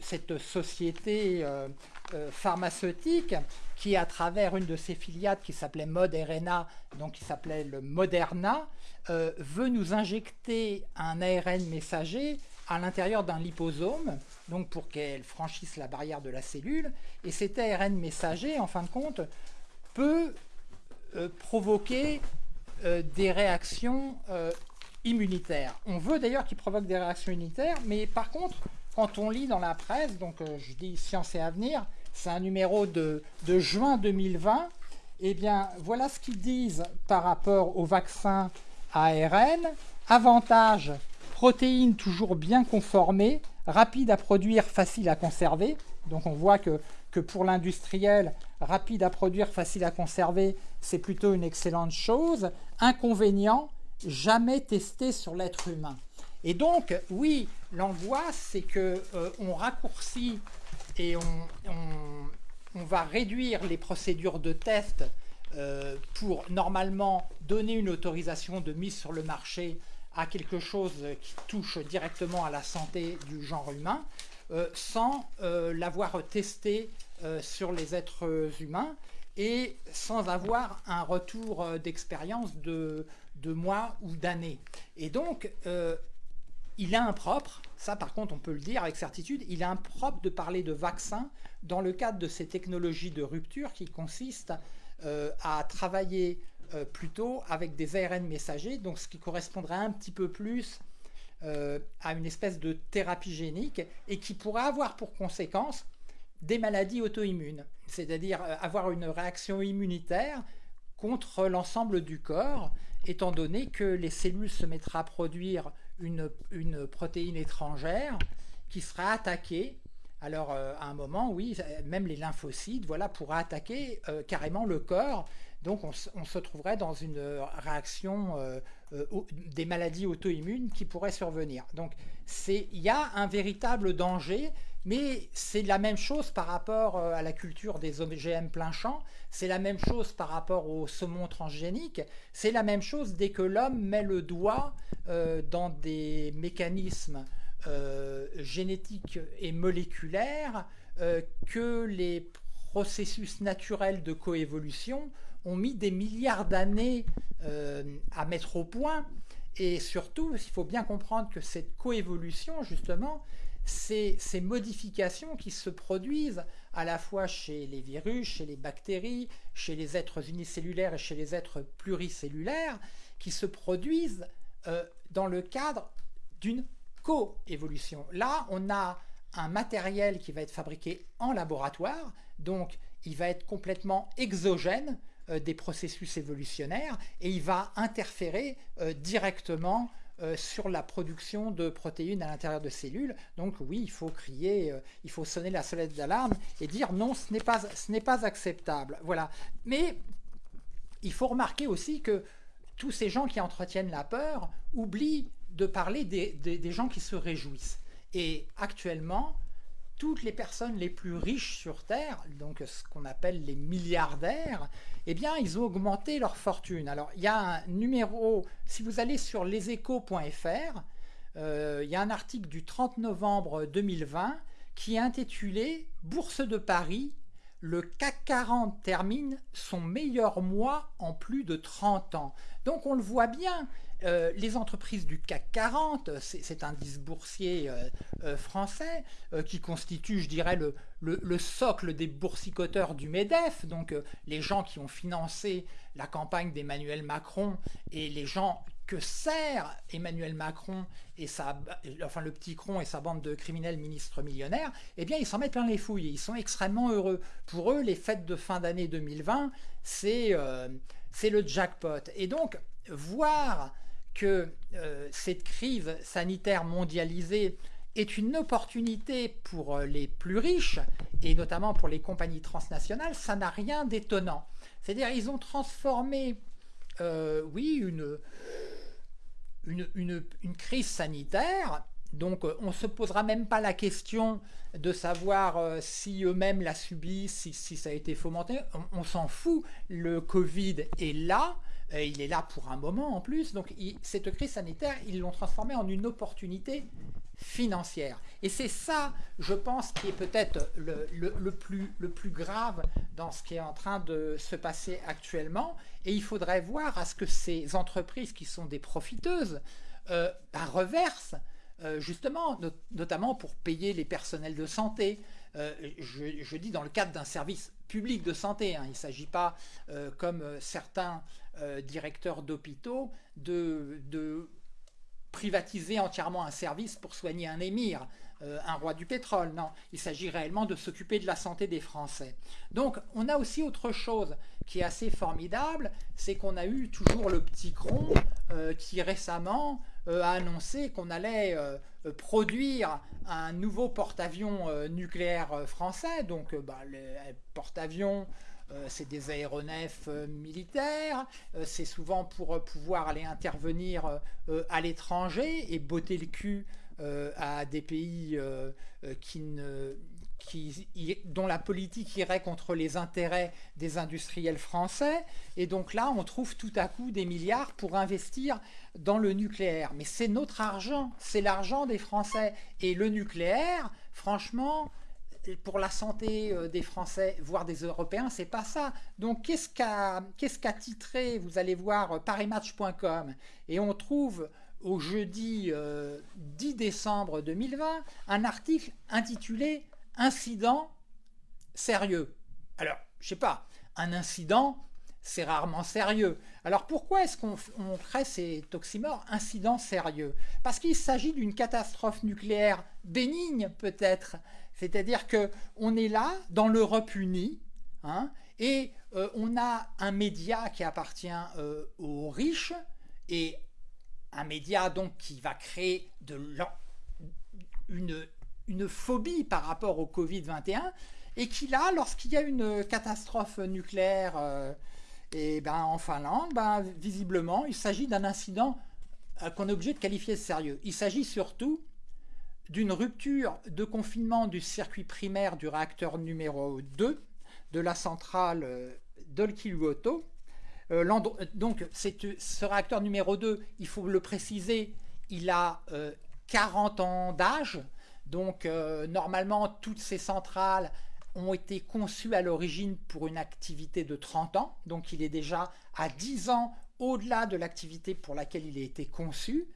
cette société euh, euh, pharmaceutique qui, à travers une de ses filiales qui s'appelait Moderna, donc qui s'appelait le Moderna, euh, veut nous injecter un ARN messager à l'intérieur d'un liposome, donc pour qu'elle franchisse la barrière de la cellule. Et cet ARN messager, en fin de compte, peut euh, provoquer euh, des réactions euh, immunitaires. On veut d'ailleurs qu'il provoque des réactions immunitaires, mais par contre, quand on lit dans la presse, donc euh, je dis Science et Avenir, c'est un numéro de, de juin 2020, eh bien voilà ce qu'ils disent par rapport au vaccin ARN. Avantage, protéines toujours bien conformées, rapide à produire, facile à conserver. Donc on voit que, que pour l'industriel, rapide à produire, facile à conserver, c'est plutôt une excellente chose. Inconvénient, jamais testé sur l'être humain. Et donc, oui, l'angoisse, c'est que euh, on raccourcit et on, va réduire les procédures de test euh, pour normalement donner une autorisation de mise sur le marché à quelque chose qui touche directement à la santé du genre humain, euh, sans euh, l'avoir testé sur les êtres humains et sans avoir un retour d'expérience de, de mois ou d'années. Et donc, euh, il est impropre, ça par contre on peut le dire avec certitude, il est impropre de parler de vaccin dans le cadre de ces technologies de rupture qui consistent euh, à travailler euh, plutôt avec des ARN messagers, donc ce qui correspondrait un petit peu plus à une espèce de thérapie génique et qui pourrait avoir pour conséquence des maladies auto-immunes, c'est-à-dire avoir une réaction immunitaire contre l'ensemble du corps, étant donné que les cellules se mettraient à produire une, protéine étrangère qui sera attaquée. Alors, euh, à un moment, oui, même les lymphocytes voilà, pourraient attaquer euh, carrément le corps. Donc, on, se trouverait dans une réaction euh, des maladies auto-immunes qui pourraient survenir. Donc, il y a un véritable danger mais c'est la même chose par rapport à la culture des OGM plein champ, c'est la même chose par rapport au saumon transgénique, c'est la même chose dès que l'homme met le doigt euh, dans des mécanismes euh, génétiques et moléculaires que les processus naturels de coévolution ont mis des milliards d'années à mettre au point. Et surtout, il faut bien comprendre que cette coévolution, justement, ces, modifications qui se produisent à la fois chez les virus, chez les bactéries, chez les êtres unicellulaires et chez les êtres pluricellulaires, qui se produisent euh, dans le cadre d'une coévolution. Là, on a un matériel qui va être fabriqué en laboratoire, donc il va être complètement exogène des processus évolutionnaires et il va interférer euh, directement euh, sur la production de protéines à l'intérieur de cellules. Donc oui, il faut crier, euh, il faut sonner la sonnette d'alarme et dire non, ce n'est pas, pas acceptable. Voilà. Mais il faut remarquer aussi que tous ces gens qui entretiennent la peur oublient de parler des gens qui se réjouissent. Et actuellement, toutes les personnes les plus riches sur Terre, donc ce qu'on appelle les milliardaires, eh bien, ils ont augmenté leur fortune. Alors, il y a un numéro, si vous allez sur leséchos.fr, euh, il y a un article du 30 novembre 2020 qui est intitulé « Bourse de Paris, le CAC 40 termine son meilleur mois en plus de 30 ans ». Donc, on le voit bien, euh, les entreprises du CAC 40, c'est un boursier euh, euh, français qui constitue, je dirais, le, socle des boursicoteurs du MEDEF, donc les gens qui ont financé la campagne d'Emmanuel Macron et les gens que sert Emmanuel Macron et sa, enfin le petit cron et sa bande de criminels ministres millionnaires, eh bien ils s'en mettent plein les fouilles, ils sont extrêmement heureux. Pour eux, les fêtes de fin d'année 2020, c'est le jackpot. Et donc, voir que euh, cette crise sanitaire mondialisée est une opportunité pour euh, les plus riches, et notamment pour les compagnies transnationales, ça n'a rien d'étonnant. C'est-à-dire ils ont transformé, euh, oui, une, une, crise sanitaire, donc on ne se posera même pas la question de savoir si eux-mêmes la subissent, si, ça a été fomenté, on s'en fout, le Covid est là, euh, il est là pour un moment en plus. Donc cette crise sanitaire, ils l'ont transformée en une opportunité financière. Et c'est ça, je pense, qui est peut-être le, plus, grave dans ce qui est en train de se passer actuellement. Et il faudrait voir à ce que ces entreprises qui sont des profiteuses euh, bah, reversent euh, justement, notamment pour payer les personnels de santé. je, dis dans le cadre d'un service public de santé. Hein. Il ne s'agit pas, comme certains euh, directeur d'hôpitaux de, privatiser entièrement un service pour soigner un émir, euh, un roi du pétrole. Non, il s'agit réellement de s'occuper de la santé des Français. Donc on a aussi autre chose qui est assez formidable, c'est qu'on a eu toujours le petit cron euh, qui récemment a annoncé qu'on allait produire un nouveau porte-avions nucléaire français, donc bah, porte-avions euh, c'est des aéronefs euh, militaires, euh, c'est souvent pour pouvoir aller intervenir à l'étranger et botter le cul à des pays qui ne, dont la politique irait contre les intérêts des industriels français. Et donc là, on trouve tout à coup des milliards pour investir dans le nucléaire. Mais c'est notre argent, c'est l'argent des Français. Et le nucléaire, franchement, pour la santé euh, des Français, voire des Européens, c'est pas ça. Donc qu'est-ce qu'a titré, vous allez voir, parimatch.com, et on trouve au jeudi 10 décembre 2020 un article intitulé « Incident sérieux ». Alors, je sais pas, un incident, c'est rarement sérieux. Alors pourquoi est-ce qu'on crée ces toximores incidents sérieux Parce qu'il s'agit d'une catastrophe nucléaire bénigne peut-être. C'est-à-dire qu'on est là, dans l'Europe unie, hein, et euh, on a un média qui appartient euh, aux riches, et un média donc qui va créer de une, une phobie par rapport au Covid-21, et qui là, lorsqu'il y a une catastrophe nucléaire euh, et ben, en Finlande, ben, visiblement, il s'agit d'un incident euh, qu'on est obligé de qualifier de sérieux. Il s'agit surtout d'une rupture de confinement du circuit primaire du réacteur numéro 2 de la centrale euh, d'Olkiluoto. Euh, donc ce réacteur numéro 2, il faut le préciser, il a 40 ans d'âge. Donc normalement, toutes ces centrales ont été conçus à l'origine pour une activité de 30 ans, donc il est déjà à 10 ans au-delà de l'activité pour laquelle il a été conçu,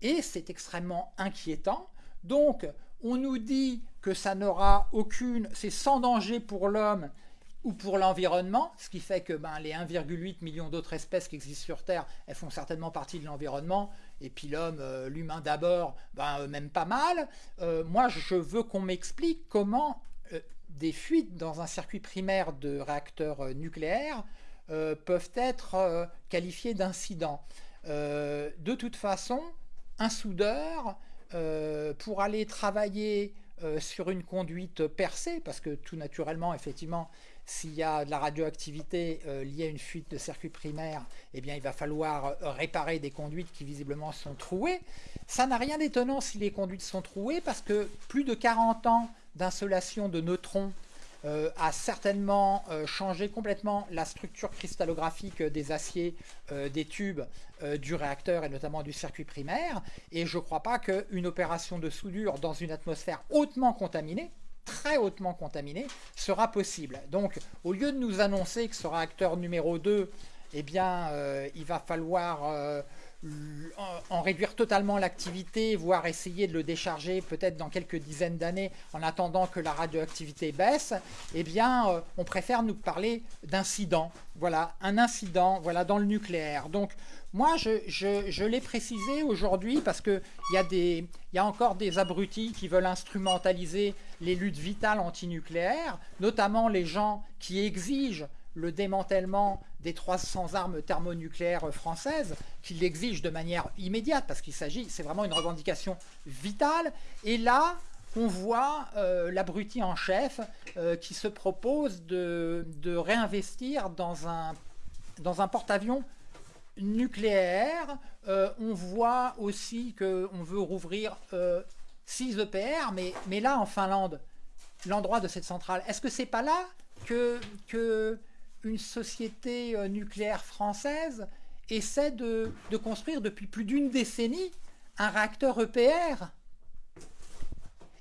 et c'est extrêmement inquiétant. Donc, on nous dit que ça n'aura aucune, c'est sans danger pour l'homme ou pour l'environnement, ce qui fait que ben, les 1,8 millions d'autres espèces qui existent sur Terre, elles font certainement partie de l'environnement, et puis l'homme, euh, l'humain d'abord, ben, même pas mal. Euh, moi, je veux qu'on m'explique comment euh, des fuites dans un circuit primaire de réacteurs euh, nucléaires euh, peuvent être euh, qualifiées d'incidents. de toute façon, un soudeur, pour aller travailler sur une conduite percée, parce que tout naturellement, effectivement, s'il y a de la radioactivité liée à une fuite de circuit primaire, eh il va falloir réparer des conduites qui visiblement sont trouées. Ça n'a rien d'étonnant si les conduites sont trouées, parce que plus de 40 ans d'insolation de neutrons euh, a certainement euh, changé complètement la structure cristallographique des aciers euh, des tubes du réacteur et notamment du circuit primaire. Et je ne crois pas qu'une opération de soudure dans une atmosphère hautement contaminée, très hautement contaminée, sera possible. Donc, au lieu de nous annoncer que ce réacteur numéro 2, eh bien, il va falloir en réduire totalement l'activité, voire essayer de le décharger peut-être dans quelques dizaines d'années en attendant que la radioactivité baisse, eh euh, on préfère nous parler d'incident. Voilà, un incident dans le nucléaire. Donc, moi, je, l'ai précisé aujourd'hui parce qu'il y, y a encore des abrutis qui veulent instrumentaliser les luttes vitales antinucléaires, notamment les gens qui exigent le démantèlement des 300 armes thermonucléaires françaises, qui l'exigent de manière immédiate, parce qu'il s'agit, c'est vraiment une revendication vitale. Et là, on voit euh, l'abruti en chef euh, qui se propose de, réinvestir dans un porte-avions nucléaire. Euh, on voit aussi qu'on veut rouvrir 6 EPR, mais, là, en Finlande, l'endroit de cette centrale, est-ce que c'est pas là que, que une société euh, nucléaire française essaie de, construire depuis plus d'une décennie un réacteur EPR?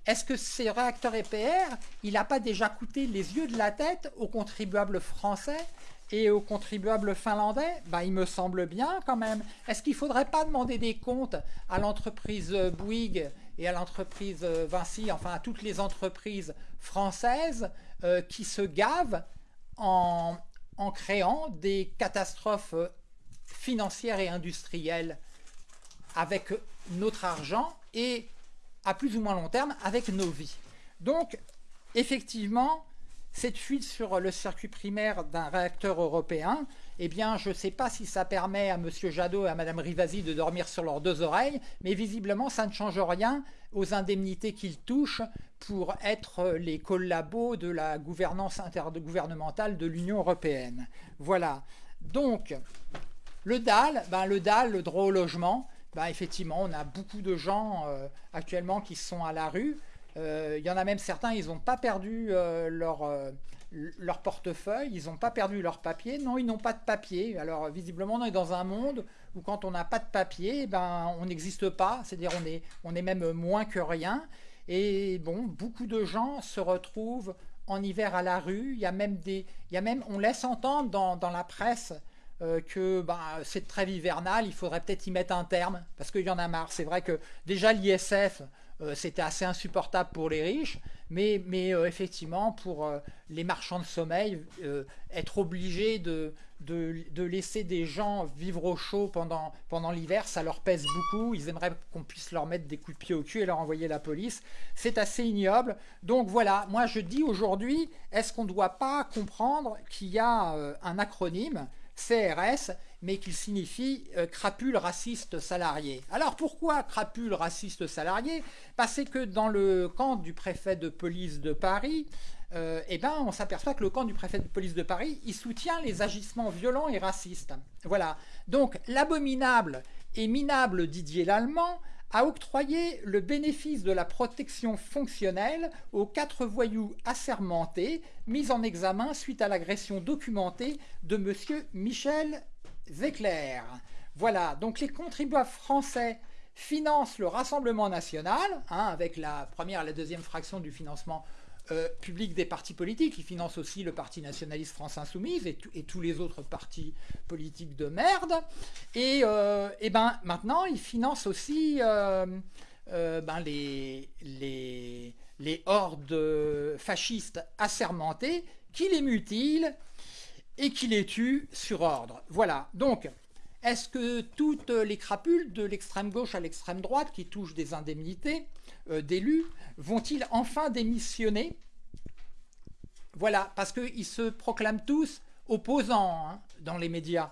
Est-ce que ces réacteurs EPR, il n'a pas déjà coûté les yeux de la tête aux contribuables français et aux contribuables finlandais ben, Il me semble bien quand même. Est-ce qu'il ne faudrait pas demander des comptes à l'entreprise Bouygues et à l'entreprise Vinci, enfin à toutes les entreprises françaises euh, qui se gavent en, en créant des catastrophes financières et industrielles avec notre argent et à plus ou moins long terme avec nos vies? Donc, effectivement, cette fuite sur le circuit primaire d'un réacteur européen, eh bien, je ne sais pas si ça permet à M. Jadot et à Mme Rivasi de dormir sur leurs deux oreilles, mais visiblement, ça ne change rien aux indemnités qu'ils touchent pour être les collabos de la gouvernance intergouvernementale de l'Union européenne. Voilà. Donc, le DAL, ben, le DAL, le droit au logement, ben, effectivement, on a beaucoup de gens euh, actuellement qui sont à la rue. Euh, il y en a même certains, ils n'ont pas perdu euh, leur, leur portefeuille, ils n'ont pas perdu leur papier. Non, ils n'ont pas de papier. Alors, visiblement, on est dans un monde où quand on n'a pas de papier, ben, on n'existe pas. C'est-à-dire on est, on est même moins que rien. Et bon, beaucoup de gens se retrouvent en hiver à la rue. Il y a même des, y a même, on laisse entendre dans, la presse que ben, cette trêve hivernale, il faudrait peut-être y mettre un terme, parce qu'il y en a marre. C'est vrai que déjà l'ISF, c'était assez insupportable pour les riches, mais, mais effectivement, pour les marchands de sommeil, être obligé de, de, laisser des gens vivre au chaud pendant, pendant l'hiver, ça leur pèse beaucoup. Ils aimeraient qu'on puisse leur mettre des coups de pied au cul et leur envoyer la police. C'est assez ignoble. Donc voilà, moi je dis aujourd'hui, est-ce qu'on ne doit pas comprendre qu'il y a euh, un acronyme, CRS, mais qu'il signifie euh, crapule raciste salarié. Alors pourquoi crapule raciste salarié? Parce que dans le camp du préfet de police de Paris, euh, eh ben, on s'aperçoit que le camp du préfet de police de Paris, il soutient les agissements violents et racistes. Voilà. Donc, l'abominable et minable Didier Lallemand a octroyé le bénéfice de la protection fonctionnelle aux quatre voyous assermentés mis en examen suite à l'agression documentée de M. Michel Zecler. Voilà, donc les contribuables français financent le Rassemblement national, hein, avec la première et la deuxième fraction du financement euh, public des partis politiques. Il finance aussi le Parti nationaliste France Insoumise et, tous les autres partis politiques de merde. Et, euh, ben maintenant, il finance aussi euh, ben les, les, les hordes fascistes assermentées qui les mutilent et qui les tuent sur ordre. Voilà. Donc, est-ce que toutes les crapules de l'extrême gauche à l'extrême droite qui touchent des indemnités d'élus vont-ils enfin démissionner? Voilà, parce qu'ils se proclament tous opposants hein, dans les médias.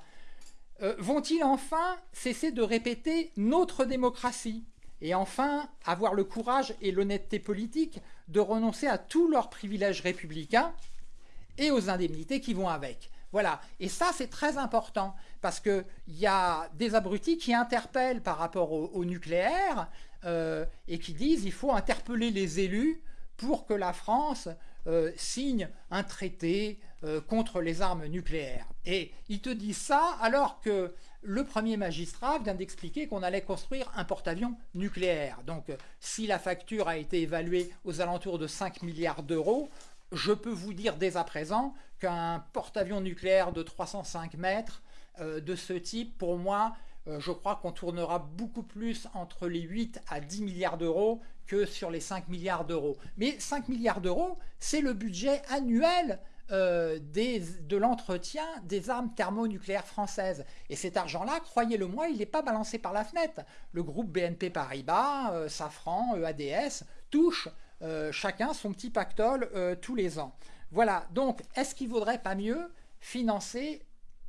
Euh, vont-ils enfin cesser de répéter notre démocratie? Et enfin avoir le courage et l'honnêteté politique de renoncer à tous leurs privilèges républicains et aux indemnités qui vont avec. Voilà, et ça c'est très important, parce qu'il y a des abrutis qui interpellent par rapport au nucléaire, euh, et qui disent il faut interpeller les élus pour que la France euh, signe un traité euh, contre les armes nucléaires. Et ils te disent ça alors que le premier magistrat vient d'expliquer qu'on allait construire un porte-avions nucléaire. Donc si la facture a été évaluée aux alentours de 5 milliards d'euros, je peux vous dire dès à présent qu'un porte-avions nucléaire de 305 mètres de ce type, pour moi, je crois qu'on tournera beaucoup plus entre les 8 à 10 milliards d'euros que sur les 5 milliards d'euros. Mais 5 milliards d'euros, c'est le budget annuel euh, de l'entretien des armes thermonucléaires françaises. Et cet argent-là, croyez-le-moi, il n'est pas balancé par la fenêtre. Le groupe BNP Paribas, euh, Safran, EADS, touchent chacun son petit pactole tous les ans. Voilà, donc est-ce qu'il ne vaudrait pas mieux financer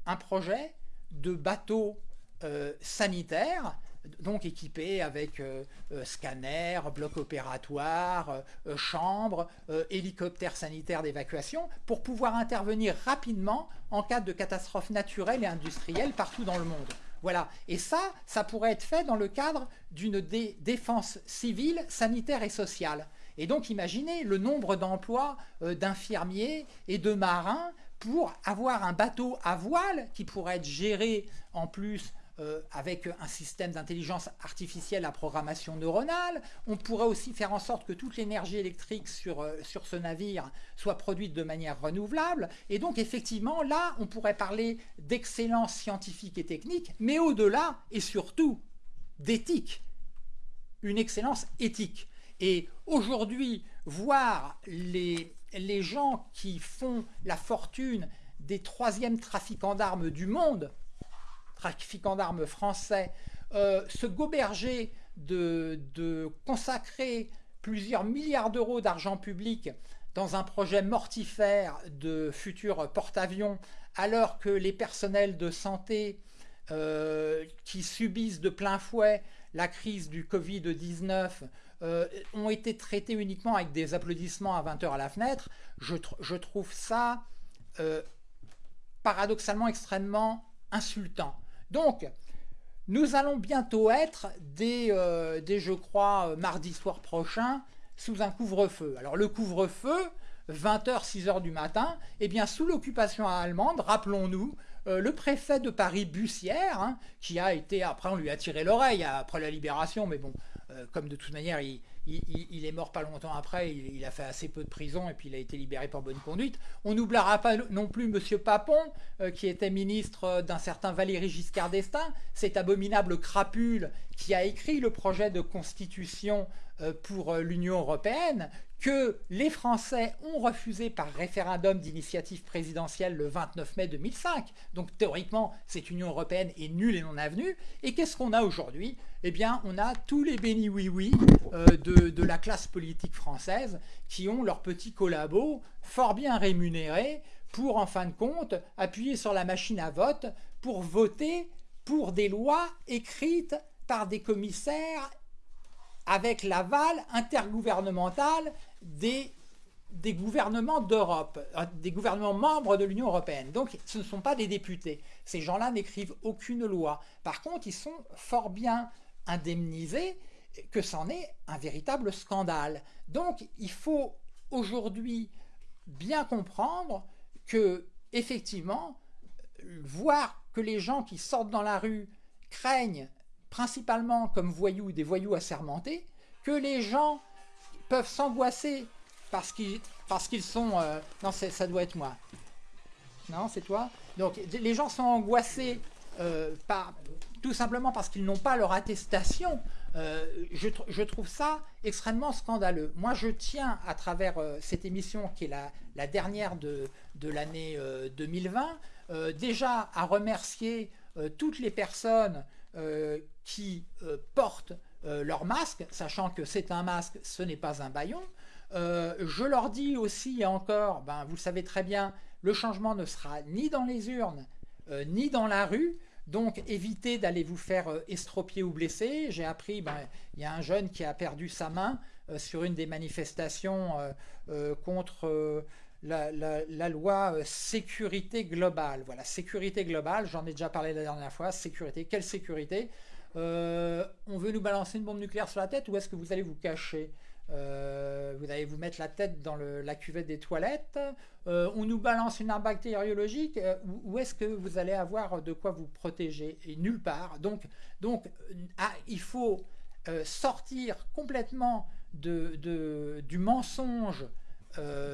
un projet de bateau euh, sanitaire, donc équipé avec euh, euh, scanner, bloc opératoire, chambre, hélicoptère sanitaire d'évacuation, pour pouvoir intervenir rapidement en cas de catastrophe naturelle et industrielle partout dans le monde. Voilà. Et ça, ça pourrait être fait dans le cadre d'une défense civile, sanitaire et sociale. Et donc imaginez le nombre d'emplois d'infirmiers et de marins pour avoir un bateau à voile qui pourrait être géré en plus euh, avec un système d'intelligence artificielle à programmation neuronale. On pourrait aussi faire en sorte que toute l'énergie électrique sur, euh, sur ce navire soit produite de manière renouvelable. Et donc effectivement, là, on pourrait parler d'excellence scientifique et technique, mais au-delà et surtout d'éthique. Une excellence éthique. Et aujourd'hui, voir les, les gens qui font la fortune des troisièmes trafiquants d'armes du monde, trafiquants d'armes français, euh, se goberger de, consacrer plusieurs milliards d'euros d'argent public dans un projet mortifère de futur porte-avions, alors que les personnels de santé euh, qui subissent de plein fouet la crise du Covid-19 euh, ont été traités uniquement avec des applaudissements à 20h à la fenêtre, je, je trouve ça paradoxalement extrêmement insultant. Donc, nous allons bientôt être, dès, euh, je crois, mardi soir prochain, sous un couvre-feu. Alors le couvre-feu, 20h, 6h du matin, eh bien sous l'occupation allemande, rappelons-nous, euh, le préfet de Paris, Bussière, hein, qui a été, après on lui a tiré l'oreille après la libération, mais bon, euh, comme de toute manière il, il, est mort pas longtemps après, il, a fait assez peu de prison et puis il a été libéré pour bonne conduite. On n'oubliera pas non plus M. Papon, euh, qui était ministre d'un certain Valéry Giscard d'Estaing, cet abominable crapule qui a écrit le projet de constitution euh, pour euh, l'Union européenne, que les Français ont refusé par référendum d'initiative présidentielle le 29 mai 2005. Donc théoriquement, cette Union européenne est nulle et non avenue. Et qu'est-ce qu'on a aujourd'hui? Eh bien, on a tous les bénis-oui-oui euh, de, la classe politique française qui ont leurs petits collabos fort bien rémunérés pour, en fin de compte, appuyer sur la machine à vote pour voter pour des lois écrites par des commissaires avec l'aval intergouvernemental des, gouvernements d'Europe, euh, des gouvernements membres de l'Union européenne. Donc ce ne sont pas des députés. Ces gens-là n'écrivent aucune loi. Par contre, ils sont fort bien indemnisés, que c'en est un véritable scandale. Donc il faut aujourd'hui bien comprendre que, effectivement, voir que les gens qui sortent dans la rue craignent principalement comme voyous des voyous assermentés, que les gens peuvent s'angoisser parce qu'ils parce qu'ils sont... Euh, non, ça doit être moi. Non, c'est toi Donc les gens sont angoissés euh, par, tout simplement parce qu'ils n'ont pas leur attestation. Euh, je, trouve ça extrêmement scandaleux. Moi, je tiens à travers cette émission qui est la, la dernière de, de l'année 2020, déjà à remercier toutes les personnes qui euh, portent euh, leur masque, sachant que c'est un masque, ce n'est pas un baillon. Euh, je leur dis aussi et encore, ben, vous le savez très bien, le changement ne sera ni dans les urnes, ni dans la rue, donc évitez d'aller vous faire estropier ou blesser. J'ai appris, ben, il y a un jeune qui a perdu sa main sur une des manifestations contre la, loi sécurité globale. Voilà, sécurité globale, j'en ai déjà parlé la dernière fois, sécurité, quelle sécurité? Euh, on veut nous balancer une bombe nucléaire sur la tête ou est-ce que vous allez vous cacher? Euh, vous allez vous mettre la tête dans la cuvette des toilettes, euh, on nous balance une arme bactériologique, où, est-ce que vous allez avoir de quoi vous protéger? Et nulle part. Donc, ah, il faut sortir complètement du mensonge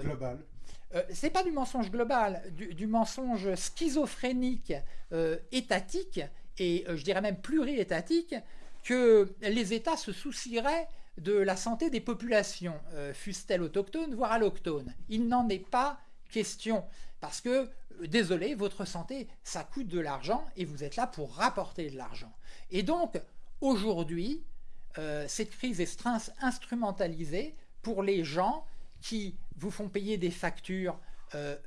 global. C'est pas du mensonge global, du mensonge schizophrénique étatique et euh, je dirais même pluriétatique, que les États se soucieraient de la santé des populations, euh, fussent-elles autochtones, voire allochtones. Il n'en est pas question, parce que, euh, désolé, votre santé, ça coûte de l'argent, et vous êtes là pour rapporter de l'argent. Et donc, aujourd'hui, cette crise est instrumentalisée pour les gens qui vous font payer des factures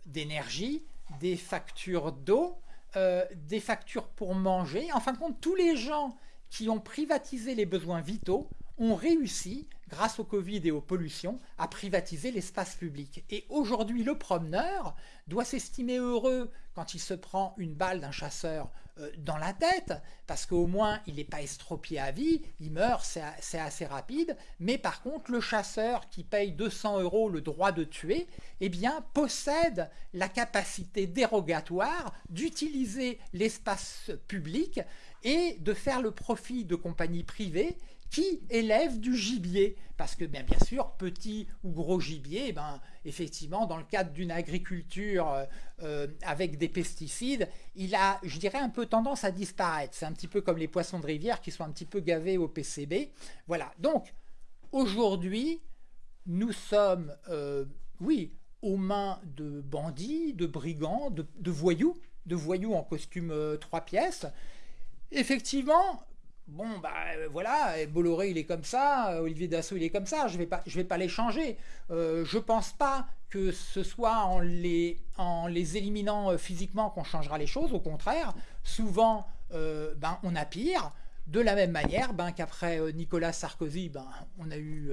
d'énergie, des factures d'eau, euh, des factures pour manger. En fin de compte, tous les gens qui ont privatisé les besoins vitaux ont réussi, grâce au Covid et aux pollutions, à privatiser l'espace public. Et aujourd'hui, le promeneur doit s'estimer heureux quand il se prend une balle d'un chasseur euh, dans la tête, parce qu'au moins il n'est pas estropié à vie, il meurt, c'est assez rapide, mais par contre le chasseur qui paye 200 euros le droit de tuer, eh bien possède la capacité dérogatoire d'utiliser l'espace public et de faire le profit de compagnies privées qui élève du gibier? Parce que bien, bien sûr, petit ou gros gibier, eh ben, effectivement, dans le cadre d'une agriculture euh, euh, avec des pesticides, il a, je dirais, un peu tendance à disparaître. C'est un petit peu comme les poissons de rivière qui sont un petit peu gavés au PCB. Voilà, donc aujourd'hui, nous sommes, euh, oui, aux mains de bandits, de brigands, de voyous, de voyous en costume trois pièces. Effectivement, bon bah euh, voilà, Bolloré il est comme ça, euh, Olivier Dassault il est comme ça, je je vais pas les changer. Euh, je pense pas que ce soit en les, en les éliminant physiquement qu'on changera les choses, au contraire, souvent ben, on a pire. De la même manière ben, qu'après Nicolas Sarkozy, ben, on a eu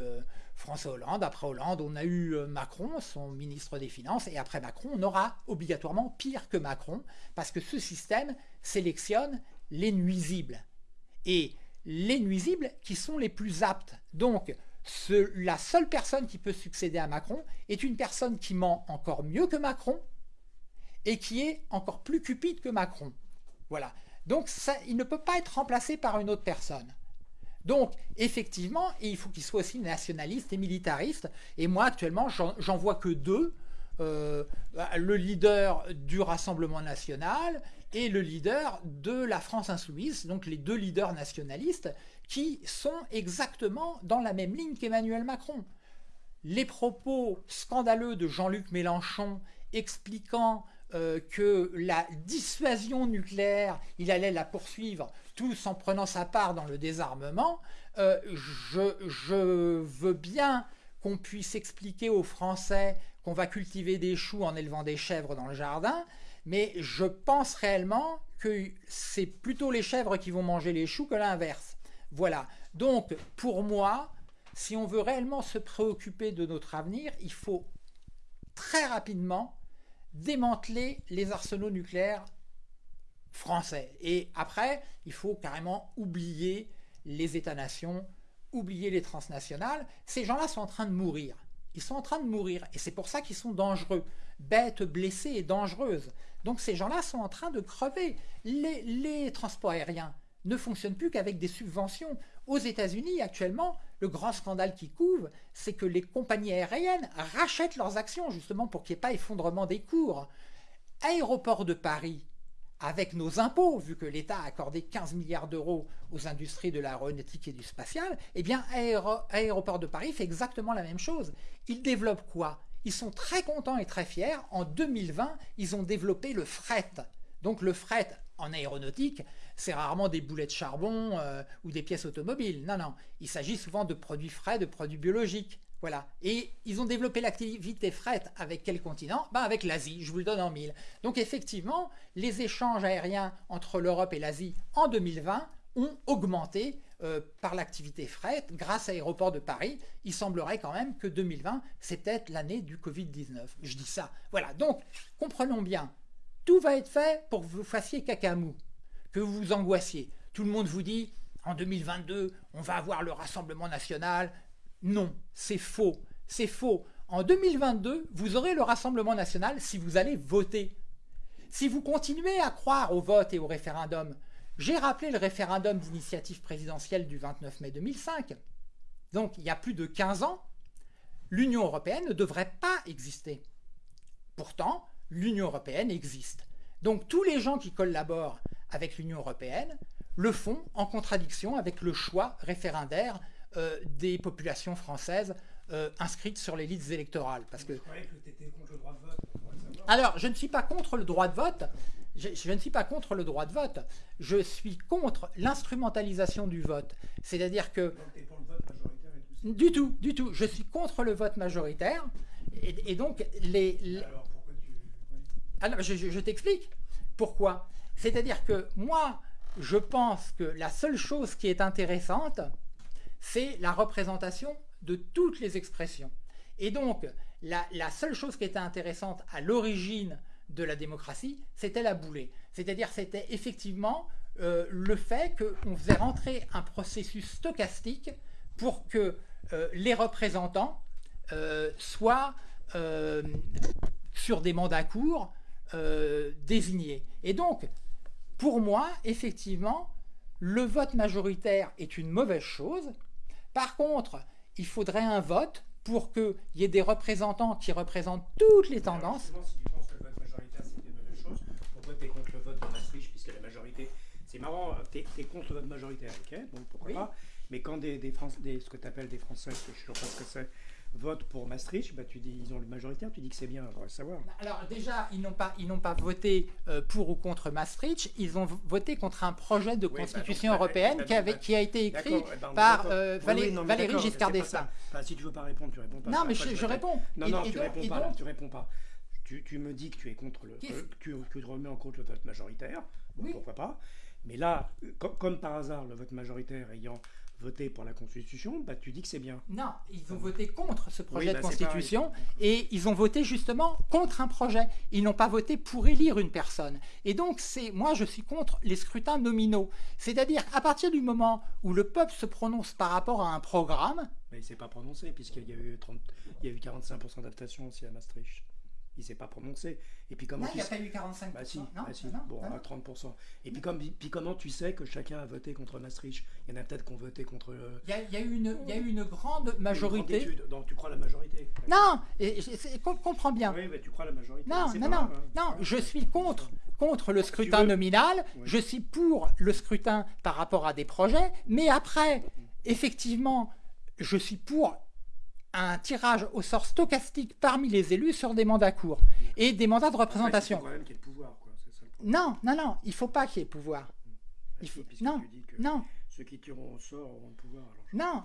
François Hollande, après Hollande, on a eu Macron, son ministre des Finances, et après Macron, on aura obligatoirement pire que Macron, parce que ce système sélectionne les nuisibles et les nuisibles qui sont les plus aptes. Donc, la seule personne qui peut succéder à Macron est une personne qui ment encore mieux que Macron et qui est encore plus cupide que Macron. Voilà. Donc, il ne peut pas être remplacé par une autre personne. Donc, effectivement, il faut qu'il soit aussi nationaliste et militariste. Et moi, actuellement, j'en vois que deux. Euh, le leader du Rassemblement national et le leader de la France insoumise, donc les deux leaders nationalistes, qui sont exactement dans la même ligne qu'Emmanuel Macron. Les propos scandaleux de Jean-Luc Mélenchon expliquant euh, que la dissuasion nucléaire, il allait la poursuivre tous en prenant sa part dans le désarmement, euh, je, veux bien qu'on puisse expliquer aux Français qu'on va cultiver des choux en élevant des chèvres dans le jardin, mais je pense réellement que c'est plutôt les chèvres qui vont manger les choux que l'inverse. Voilà. Donc, pour moi, si on veut réellement se préoccuper de notre avenir, il faut très rapidement démanteler les arsenaux nucléaires français. Et après, il faut carrément oublier les États-nations, oublier les transnationales. Ces gens-là sont en train de mourir. Ils sont en train de mourir. Et c'est pour ça qu'ils sont dangereux. Bêtes blessées et dangereuses. Donc ces gens-là sont en train de crever. Les, transports aériens ne fonctionnent plus qu'avec des subventions. Aux États-Unis, actuellement, le grand scandale qui couvre, c'est que les compagnies aériennes rachètent leurs actions justement pour qu'il n'y ait pas effondrement des cours. Aéroport de Paris, avec nos impôts, vu que l'État a accordé 15 milliards d'euros aux industries de l'aéronautique et du spatial, eh bien Aéroport de Paris fait exactement la même chose. Ils développent quoi? Ils sont très contents et très fiers. En 2020, ils ont développé le fret. Donc le fret en aéronautique, c'est rarement des boulets de charbon euh, ou des pièces automobiles. Non, non. Il s'agit souvent de produits frais, de produits biologiques. Voilà. Et ils ont développé l'activité fret avec quel continent? Ben Avec l'Asie, je vous le donne en mille. Donc effectivement, les échanges aériens entre l'Europe et l'Asie en 2020 ont augmenté euh, par l'activité fret grâce à l'aéroport de Paris. Il semblerait quand même que 2020, c'était l'année du Covid-19. Je dis ça. Voilà, donc comprenons bien, tout va être fait pour que vous fassiez cacamou que vous vous angoissiez. Tout le monde vous dit, en 2022, on va avoir le Rassemblement national. Non, c'est faux. C'est faux. En 2022, vous aurez le Rassemblement national si vous allez voter. Si vous continuez à croire au vote et au référendum, j'ai rappelé le référendum d'initiative présidentielle du 29 mai 2005. Donc, il y a plus de 15 ans, l'Union européenne ne devrait pas exister. Pourtant, l'Union européenne existe. Donc, tous les gens qui collaborent avec l'Union européenne le font en contradiction avec le choix référendaire euh, des populations françaises euh, inscrites sur les listes électorales. Parce que... Alors, je ne suis pas contre le droit de vote. Je, je, ne suis pas contre le droit de vote. Je suis contre l'instrumentalisation du vote. C'est-à-dire que... Pour le vote majoritaire et tout ça. Du tout, du tout. Je suis contre le vote majoritaire. Et, donc, les... Alors, pourquoi tu... Alors, je, je t'explique. Pourquoi? C'est-à-dire que moi, je pense que la seule chose qui est intéressante, c'est la représentation de toutes les expressions. Et donc, la, seule chose qui était intéressante à l'origine de la démocratie, c'était la boulée. C'est-à-dire, c'était effectivement euh, le fait qu'on faisait rentrer un processus stochastique pour que euh, les représentants euh, soient sur des mandats courts désignés. Et donc, pour moi, effectivement, le vote majoritaire est une mauvaise chose. Par contre, il faudrait un vote pour qu'il y ait des représentants qui représentent toutes les tendances tu penses que le vote majoritaire c'est une mauvaise chose, pourquoi tu es contre le vote de Maastricht puisque la majorité... C'est marrant, tu es, contre majoritaire, ok Bon, pourquoi pas Mais quand des, des, des ce que tu appelles des Français, je ne sais pas ce que c'est, vote pour Maastricht, bah, tu dis ils ont le majoritaire, tu dis que c'est bien, on va savoir. Bah, alors déjà, ils n'ont pas, ils n'ont pas voté euh, pour ou contre Maastricht, ils ont voté contre un projet de bah, constitution européenne qui, avait, qui a été écrit eh ben, par euh, Valéry Giscard d'Estaing. si tu veux pas répondre, tu réponds pas. Non, mais je, réponds. Non, non, tu, réponds pas, tu réponds pas. Tu, tu, me dis que tu es contre le, euh, que, tu remets en compte le vote majoritaire. Bon, Pourquoi pas Mais là, comme par hasard, le vote majoritaire ayant voté pour la Constitution, bah, tu dis que c'est bien. Non, ils ont voté contre ce projet de bah, Constitution et ils ont voté justement contre un projet. Ils n'ont pas voté pour élire une personne. Et donc, c'est moi, je suis contre les scrutins nominaux. C'est-à-dire, à partir du moment où le peuple se prononce par rapport à un programme... Mais il ne s'est pas prononcé puisqu'il y a eu, 30, il y a eu 45% d'adaptation aussi à Maastricht. Il s'est pas prononcé. Et puis comment Non, il n'y a pas eu 45%. Bah si, non, bah si. non, bon, non, à non. 30%. Et puis, comme, puis comment tu sais que chacun a voté contre Maastricht? Il y en a peut-être qui ont voté contre... euh, Il y a, il y a eu une, il y a eu une grande une grande majorité. Donc tu crois la majorité? Non, et, et- comprends bien. Oui, mais tu crois la majorité. Non, non, hein. non, je suis contre, contre le scrutin nominal, Oui. je suis pour le scrutin par rapport à des projets, mais après, effectivement, je suis pour un tirage au sort stochastique parmi les élus sur des mandats courts et des mandats de il représentation. faut quand même qu'il y ait pouvoir, quoi. C'est ça le problème. Non, non, non, il faut pas qu'il y ait pouvoir. il faut- non, que Non, ceux qui tireront au sort auront le pouvoir. alors je- non.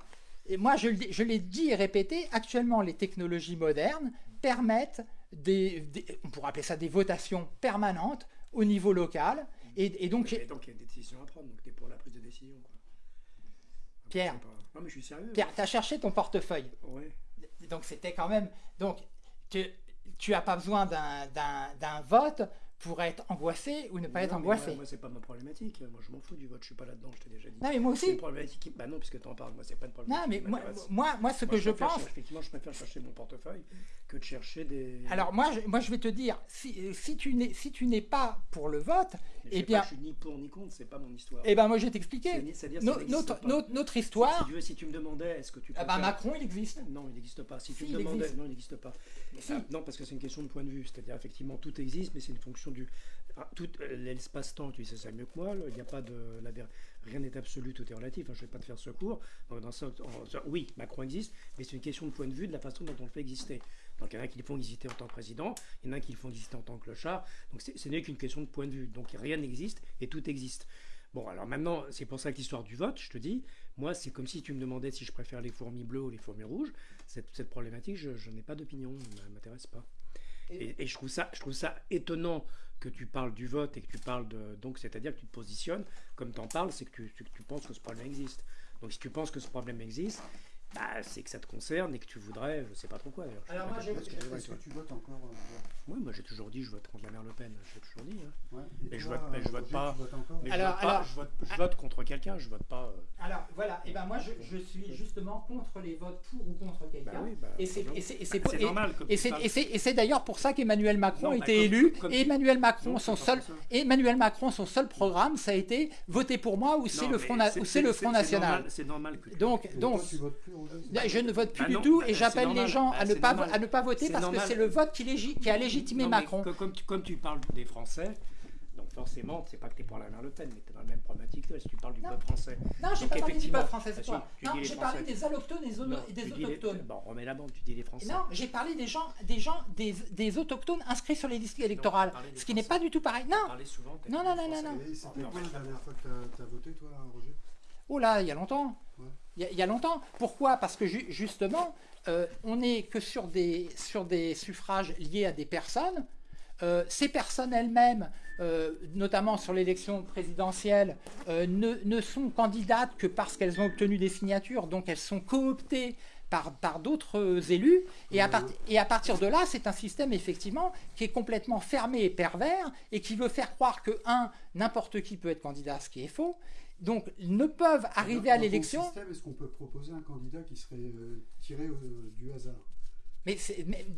Et moi, je, je l'ai dit et répété, actuellement, les technologies modernes permettent des, des- on pourrait appeler ça des votations permanentes au niveau local. Et, et donc, donc il y a des décisions à prendre, donc tu es pour la prise de décision. Quoi. Pierre. pas- Non mais je suis sérieux. Pierre, tu as cherché ton portefeuille. Ouais. Donc, c'était quand même. Donc, tu n'as pas besoin d'un vote pour être angoissé ou ne pas être Non, mais angoissé. Moi, moi, c'est pas ma problématique. Moi, je m'en fous du vote. Je suis pas là-dedans. Je t'ai déjà dit. Non, mais moi C'est aussi. une problématique. qui- Bah non, puisque tu en parles. Moi, c'est pas une Non, problématique. mais qui moi, moi, moi, ce Moi, que je pense. chercher- effectivement, je préfère chercher mon portefeuille que de chercher des. Alors, moi, je, moi, je vais te dire, si, si tu n'es si tu n'es pas pour le vote, Mais eh c'est bien, pas- je suis ni pour ni contre. C'est pas mon histoire. eh ben, moi, je vais C'est- t'expliquer. notre, notre, notre Si histoire. tu veux, si tu me demandais, est-ce que tu. Ah préfères- Macron, il existe. Non, il n'existe pas. Si tu Si, me demandais, non, il n'existe pas. Si. Ah, non, parce que c'est une question de point de vue. C'est-à-dire, effectivement, tout existe, mais c'est une fonction du. ah, Tout euh, l'espace-temps, tu sais ça mieux que moi. Il n'y a pas de. rien n'est absolu, tout est relatif. hein, je ne vais pas te faire ce cours. Oui, Macron existe, mais c'est une question de point de vue de la façon dont on le fait exister. Donc, il y en a qui le font exister en tant que président, il y en a qui le font exister en tant que clochard. Donc, ce n'est qu'une question de point de vue. Donc, rien n'existe et tout existe. Bon, alors maintenant, c'est pour ça que l'histoire du vote, je te dis, moi, c'est comme si tu me demandais si je préfère les fourmis bleues ou les fourmis rouges. Cette, problématique, je, n'ai pas d'opinion, ne m'intéresse pas. Et, je, trouve ça, je trouve ça étonnant que tu parles du vote et que tu parles de. Donc, c'est-à-dire que tu te positionnes, comme tu en parles, c'est que tu, que tu penses que ce problème existe. Donc, si tu penses que ce problème existe, bah, c'est que ça te concerne et que tu voudrais, je sais pas trop quoi d'ailleurs. Alors, moi, Est-ce que tu votes encore euh, Oui, moi j'ai toujours dit je vote contre la mère Le Pen, je l'ai toujours dit. hein. ouais. Mais je vote- mais je vote pas. Mais Alors- je, vote pas, alors- je, vote, je vote contre quelqu'un, je vote pas. euh, Alors, voilà. Et ben, moi, je, je suis justement contre les votes pour ou contre quelqu'un. Bah oui, bah, Et c'est et c'est- et c'est Bah, pour- c'est et- normal. comme Et tu c'est- parles. et c'est et c'est d'ailleurs pour ça qu'Emmanuel Macron Non, bah, était comme- élu. et Emmanuel Macron, son seul. Emmanuel Macron, son seul programme, ça a été voter pour moi ou c'est le Front, na- ou c'est le Front National. C'est normal que tu- Donc, Donc, je ne vote plus Bah du non, tout bah, et c'est j'appelle les gens Bah, à ne pas à ne pas voter parce normal. que c'est le vote qui, légi- qui a légitimé Non, Macron. que- Comme tu, comme tu parles des Français, donc forcément, c'est pas que tu es pour la mère Le Pen, mais tu es dans la même problématique que toi, si tu parles du Non. peuple français. Non, j'ai pas parlé du peuple français, c'est quoi tu Non, dis les j'ai parlé Français. des allochtones et des, Non, et des tu dis les- autochtones. Bon, remets la bande, tu dis les Français. Non, j'ai parlé des gens, des gens, des, des autochtones inscrits sur les listes électorales, ce qui n'est pas du tout pareil. Non, Parler souvent, Non, non, non, non, c'était Non, quand mais- la dernière fois que tu as, voté, toi, Roger? Oh là, il y a longtemps. Ouais. Il y, a- longtemps. Pourquoi? Parce que ju- justement, euh, on n'est que sur des, sur des suffrages liés à des personnes. Euh, ces personnes elles-mêmes, euh, notamment sur l'élection présidentielle, ne, ne sont candidates que parce qu'elles ont obtenu des signatures, donc elles sont cooptées par, par d'autres élus. Et à, et à partir de là, c'est un système effectivement qui est complètement fermé et pervers et qui veut faire croire que, un, n'importe qui peut être candidat, ce qui est faux. Donc, ils ne peuvent arriver Dans- à dans ton l'élection. système, Est-ce qu'on peut proposer un candidat qui serait euh, tiré euh, du hasard? Mais,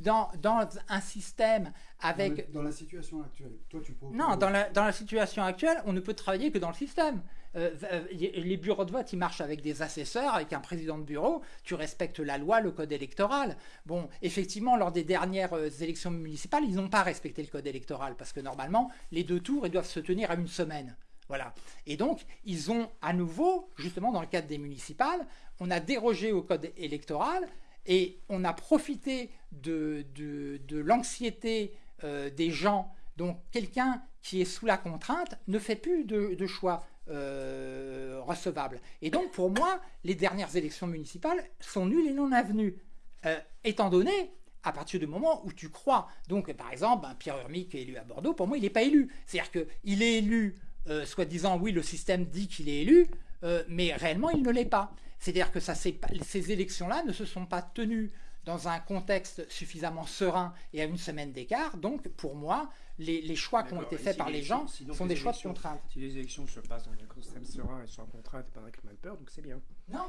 dans, dans un système avec. Dans la situation actuelle, toi, tu proposes. Non, dans la, dans la situation actuelle, on ne peut travailler que dans le système. Euh, les bureaux de vote, ils marchent avec des assesseurs, avec un président de bureau. Tu respectes la loi, le code électoral. Bon, effectivement, lors des dernières élections municipales, ils n'ont pas respecté le code électoral parce que normalement, les deux tours, ils doivent se tenir à une semaine. Voilà. Et donc, ils ont à nouveau, justement dans le cadre des municipales, on a dérogé au code électoral et on a profité de, de, l'anxiété euh, des gens. Donc, quelqu'un qui est sous la contrainte ne fait plus de, choix euh, recevables. Et donc, pour moi, les dernières élections municipales sont nulles et non avenues. Euh, étant donné à partir du moment où tu crois. Donc, par exemple, un Pierre Urmic est élu à Bordeaux, pour moi, il n'est pas élu. C'est-à-dire qu'il est élu, euh, soi-disant, oui, le système dit qu'il est élu, euh, mais réellement, il ne l'est pas. C'est-à-dire que ça, ces élections-là ne se sont pas tenues dans un contexte suffisamment serein et à une semaine d'écart. Donc, pour moi, les, les choix qui ont été faits par les gens sont des choix de contrainte. Si les élections se passent dans un système serein et sans contrainte et pas avec mal peur, donc c'est bien. Non,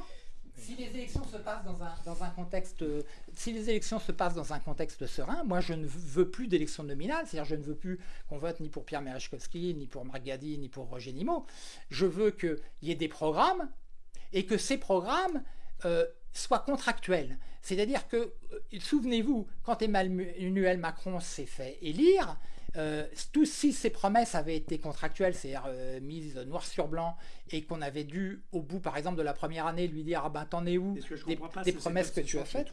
Si les élections se passent dans un, dans un contexte, euh, si les élections se passent dans un contexte serein, moi je ne veux plus d'élections nominales, c'est-à-dire je ne veux plus qu'on vote ni pour Pierre Merechkovski, ni pour Margadi, ni pour Roger Nimot. Je veux qu'il y ait des programmes et que ces programmes euh, soient contractuels. C'est-à-dire que, euh, souvenez-vous, quand Emmanuel Macron s'est fait élire, euh, tous si ces promesses avaient été contractuelles, c'est-à-dire euh, mises noir sur blanc, et qu'on avait dû, au bout par exemple de la première année, lui dire ah ben t'en es où des, promesses que tu as faites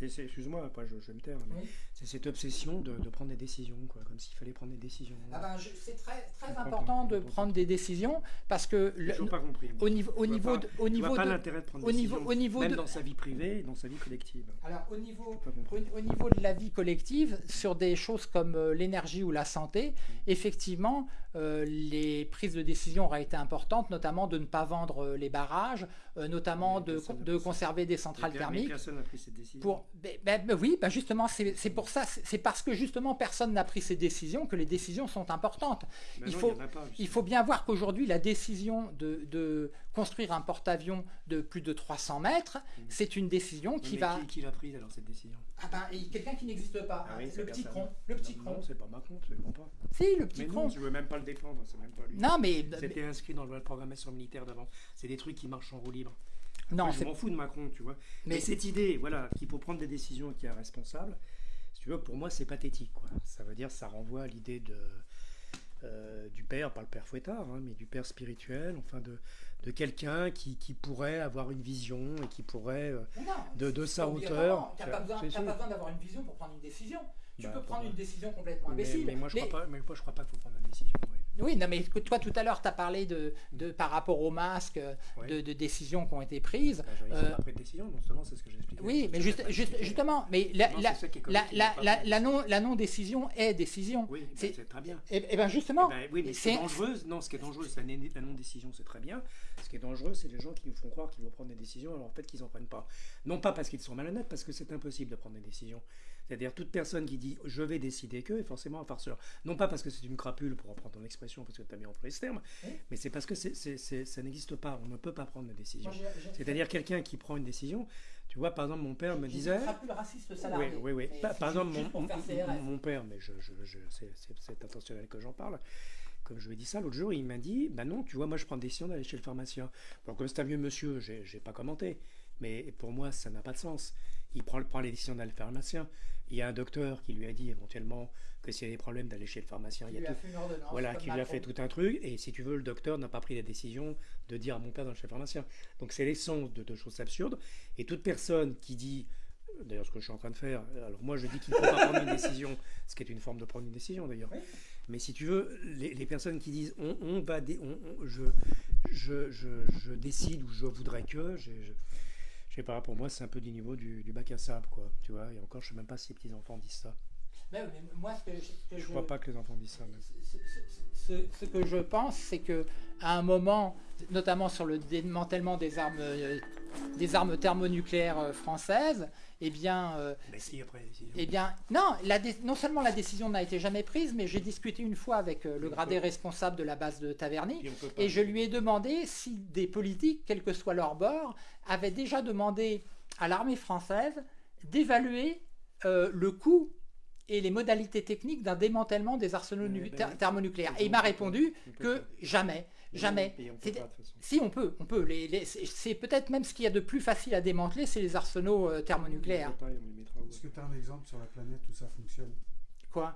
Excuse-moi, après je, vais me taire, mais c'est cette obsession de, prendre des décisions, quoi, comme s'il fallait prendre des décisions. Ah ben, c'est très, très important de prendre des décisions parce que le, pas compris. Au niveau, au niveau, de, au niveau pas l'intérêt de prendre au niveau, au niveau même dans sa vie privée, et dans sa vie collective. Alors au niveau, au, niveau de la vie collective, sur des choses comme euh, l'énergie ou la santé, mm. effectivement, euh, les prises de décision auraient été importantes, notamment de ne pas vendre euh, les barrages, notamment de, de conserver des centrales thermiques. Personne n'a pris cette décision. Pour, ben, ben, ben oui, ben justement, c'est pour ça, c'est parce que justement personne n'a pris ces décisions que les décisions sont importantes. il, faut, il faut bien voir qu'aujourd'hui, la décision de, construire un porte-avions de plus de 300 mètres, mmh. c'est une décision qui va... Qui, qui l'a prise alors cette décision? Ah ben, quelqu'un qui n'existe pas. Ah le, petit cron, le petit cron. Non, c'est pas Macron, c'est bon pas. Si, le petit mais cron. Non, je veux même pas le défendre, c'est même pas lui. Non, mais... C'était inscrit dans la programmation militaire d'avant. C'est des trucs qui marchent en roue libre. Non, je m'en fous de Macron, tu vois. Mais, cette idée, voilà, qu'il faut prendre des décisions qui est responsable, si tu veux, pour moi, c'est pathétique, quoi. Ça veut dire, ça renvoie à l'idée de euh, du père, pas le père Fouettard, hein, mais du père spirituel, enfin de, de quelqu'un qui, qui, pourrait avoir une vision et qui pourrait, euh, de, de sa hauteur. Tu n'as pas besoin, besoin d'avoir une vision pour prendre une décision. Tu bah, peux prendre une décision complètement imbécile. Mais, moi, je ne crois, pas, mais moi, je crois pas qu'il faut prendre une décision. Oui, non, mais toi tout à l'heure, tu as parlé de, de, par rapport aux masques, de, de, décisions qui ont été prises. Bah, euh, pas pris de décision, non seulement c'est ce que j'expliquais. Oui, mais juste, justement, mais la, la, la, la, la, non, la non-décision est décision. Oui, bah, c'est très bien. Et, et bien justement, eh ben, oui, mais c'est dangereux. Non, ce qui est dangereux, c'est la non-décision, c'est très bien. Ce qui est dangereux, c'est les gens qui nous font croire qu'ils vont prendre des décisions alors en fait qu'ils n'en prennent pas. Non pas parce qu'ils sont malhonnêtes, parce que c'est impossible de prendre des décisions. C'est-à-dire toute personne qui dit je vais décider que est forcément un farceur. Non pas parce que c'est une crapule, pour reprendre ton expression, parce que tu as mis en ce terme, mais c'est parce que ça n'existe pas. On ne peut pas prendre de décision. C'est-à-dire quelqu'un qui prend une décision. Tu vois, par exemple, mon père me disait. Crapule raciste salarié. Oui, oui, oui. Par, exemple, mon, père, mais je, c'est intentionnel que j'en parle comme je lui ai dit ça l'autre jour, il m'a dit Bah non, tu vois, moi je prends la décision d'aller chez le pharmacien. Bon, comme c'est un vieux monsieur, j'ai pas commenté. Mais pour moi, ça n'a pas de sens. Il prend, prend les décisions d'aller chez le pharmacien. Il y a un docteur qui lui a dit éventuellement que s'il y a des problèmes d'aller chez le pharmacien, il, y a tout, voilà, qui lui a fait tout un truc. Et si tu veux, le docteur n'a pas pris la décision de dire à mon père d'aller chez le pharmacien. Donc c'est l'essence de, choses absurdes. Et toute personne qui dit d'ailleurs ce que je suis en train de faire. Alors moi je dis qu'il ne faut pas prendre une décision, ce qui est une forme de prendre une décision d'ailleurs. Mais si tu veux, les, personnes qui disent on, va, je, je, je, décide ou je voudrais que, je sais pas, pour moi, c'est un peu du niveau du, bac à sable, quoi. Tu vois, et encore, je sais même pas si les petits-enfants disent ça. Mais, moi, ce que, je, crois pas que les enfants disent ça. Ce, que je pense, c'est que à un moment, notamment sur le démantèlement des armes, euh, des armes thermonucléaires euh, françaises, eh bien, euh, si, après, eh bien, non, la non seulement la décision n'a été jamais prise, mais j'ai discuté une fois avec le gradé responsable de la base de Taverny, et je lui ai demandé si des politiques, quel que soit leur bord, avaient déjà demandé à l'armée française d'évaluer le coût et les modalités techniques d'un démantèlement des arsenaux ben thermonucléaires. Et il m'a répondu que jamais. Jamais. si on peut, on peut. c'est peut-être même ce qu'il y a de plus facile à démanteler, c'est les arsenaux euh, thermonucléaires. Est-ce que tu as un exemple sur la planète où ça fonctionne? Quoi?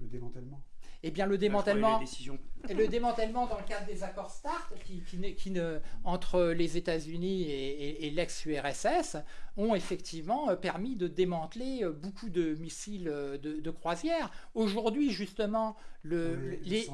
Le démantèlement eh bien, le démantèlement, le démantèlement dans le cadre des accords START, qui, qui, ne, entre les États-Unis et, l'ex-URSS, ont effectivement euh, permis de démanteler euh, beaucoup de missiles euh, de, croisière. Aujourd'hui, justement, le, les,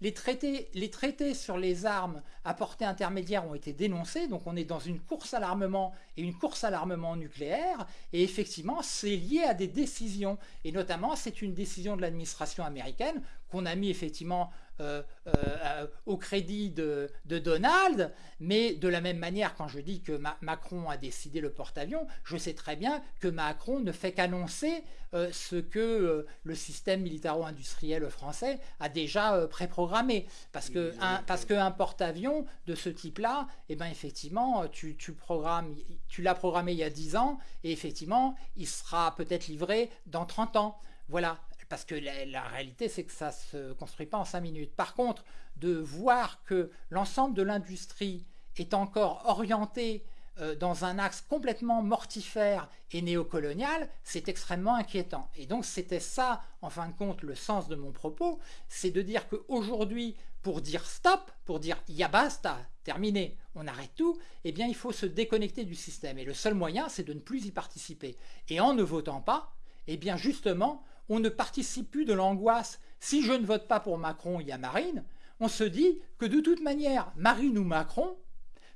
les, traités, les traités sur les armes à portée intermédiaire ont été dénoncés, donc on est dans une course à l'armement et une course à l'armement nucléaire, et effectivement, c'est lié à des décisions, et notamment, c'est une décision de l'administration américaine qu'on a mis effectivement euh, euh, au crédit de, Donald, mais de la même manière, quand je dis que Macron a décidé le porte-avions, je sais très bien que Macron ne fait qu'annoncer euh, ce que le système militaro-industriel français a déjà préprogrammé. Parce que un, parce qu'un porte-avions de ce type-là, eh ben, effectivement, tu, tu programmes, tu l'as programmé il y a 10 ans, et effectivement, il sera peut-être livré dans 30 ans. Voilà, parce que la, réalité, c'est que ça ne se construit pas en cinq minutes. Par contre, de voir que l'ensemble de l'industrie est encore orienté euh, dans un axe complètement mortifère et néocolonial, c'est extrêmement inquiétant. Et donc c'était ça, en fin de compte, le sens de mon propos, c'est de dire qu'aujourd'hui, pour dire stop, pour dire ya basta, terminé, on arrête tout, eh bien il faut se déconnecter du système. Et le seul moyen, c'est de ne plus y participer. Et en ne votant pas, eh bien justement, on ne participe plus de l'angoisse. Si je ne vote pas pour Macron, il y a Marine. On se dit que de toute manière, Marine ou Macron,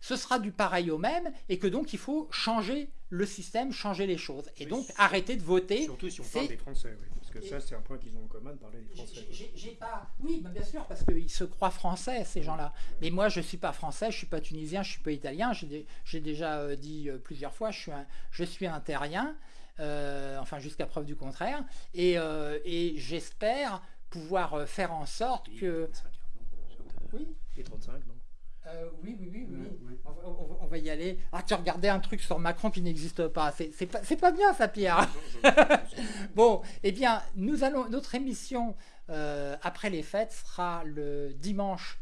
ce sera du pareil au même et que donc il faut changer le système, changer les choses. Et donc arrêter de voter. Surtout si on parle des Français, oui. Parce que ça, c'est un point qu'ils ont en commun de parler des Français. J'ai pas... Oui, bah, bien sûr, parce qu'ils se croient français, ces gens-là. Mais moi, je ne suis pas français, je ne suis pas tunisien, je ne suis pas italien. J'ai déjà euh, dit euh, plusieurs fois, je suis un, je suis un terrien. Euh, enfin jusqu'à preuve du contraire, et, euh, j'espère pouvoir euh, faire en sorte que... Oui Et 35, non oui, oui, oui, oui. On, va y aller. Ah, tu regardais un truc sur Macron qui n'existe pas. C'est pas, pas bien ça, Pierre. bon, eh bien, nous allons. Notre émission après les fêtes sera le dimanche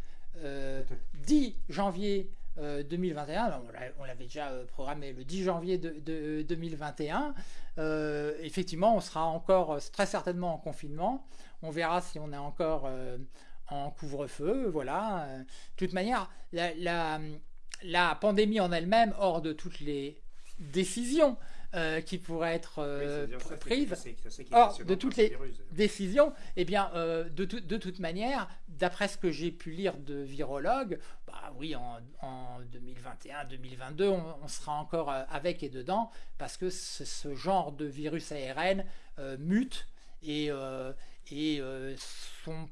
10 janvier 2021, euh, on l'avait déjà euh, programmé le 10 janvier de, 2021. Euh, effectivement, on sera encore très certainement en confinement. On verra si on est encore en couvre-feu. Voilà. De toute manière, la pandémie en elle-même, hors de toutes les décisions euh, qui pourraient être euh, prises. Or, de toutes les décisions, eh bien, euh, de, de, toute manière, d'après ce que j'ai pu lire de virologues, bah oui, en, 2021-2022, on, sera encore avec et dedans, parce que ce, genre de virus ARN mute et, et sont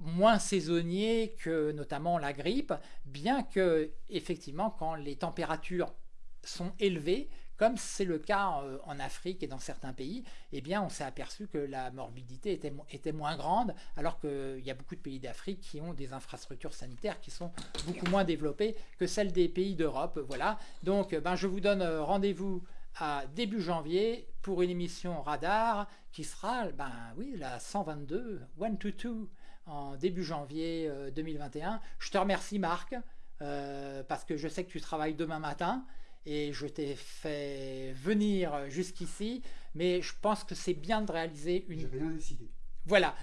moins saisonniers que notamment la grippe, bien que effectivement quand les températures sont élevées, comme c'est le cas euh, en Afrique et dans certains pays, eh bien, on s'est aperçu que la morbidité était, moins grande, alors qu'il y a beaucoup de pays d'Afrique qui ont des infrastructures sanitaires qui sont beaucoup moins développées que celles des pays d'Europe. Voilà. Donc, ben, je vous donne euh, rendez-vous à début janvier pour une émission Radar qui sera, ben oui, la 122, 122, en début janvier 2021. Euh, je te remercie Marc, parce que je sais que tu travailles demain matin et je t'ai fait venir jusqu'ici, mais je pense que c'est bien de réaliser une... J'ai rien décidé. Voilà,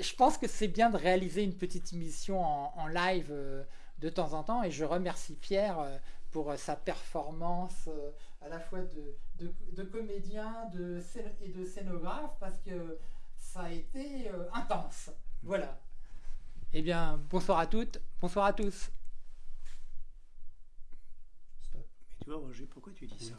je pense que c'est bien de réaliser une petite émission en, live euh, de temps en temps, et je remercie Pierre euh, pour euh, sa performance à la fois de, de, comédien de, et de scénographe, parce que ça a été intense. Voilà. Eh bien, bonsoir à toutes, bonsoir à tous. Tu vois, Roger, pourquoi tu dis ça?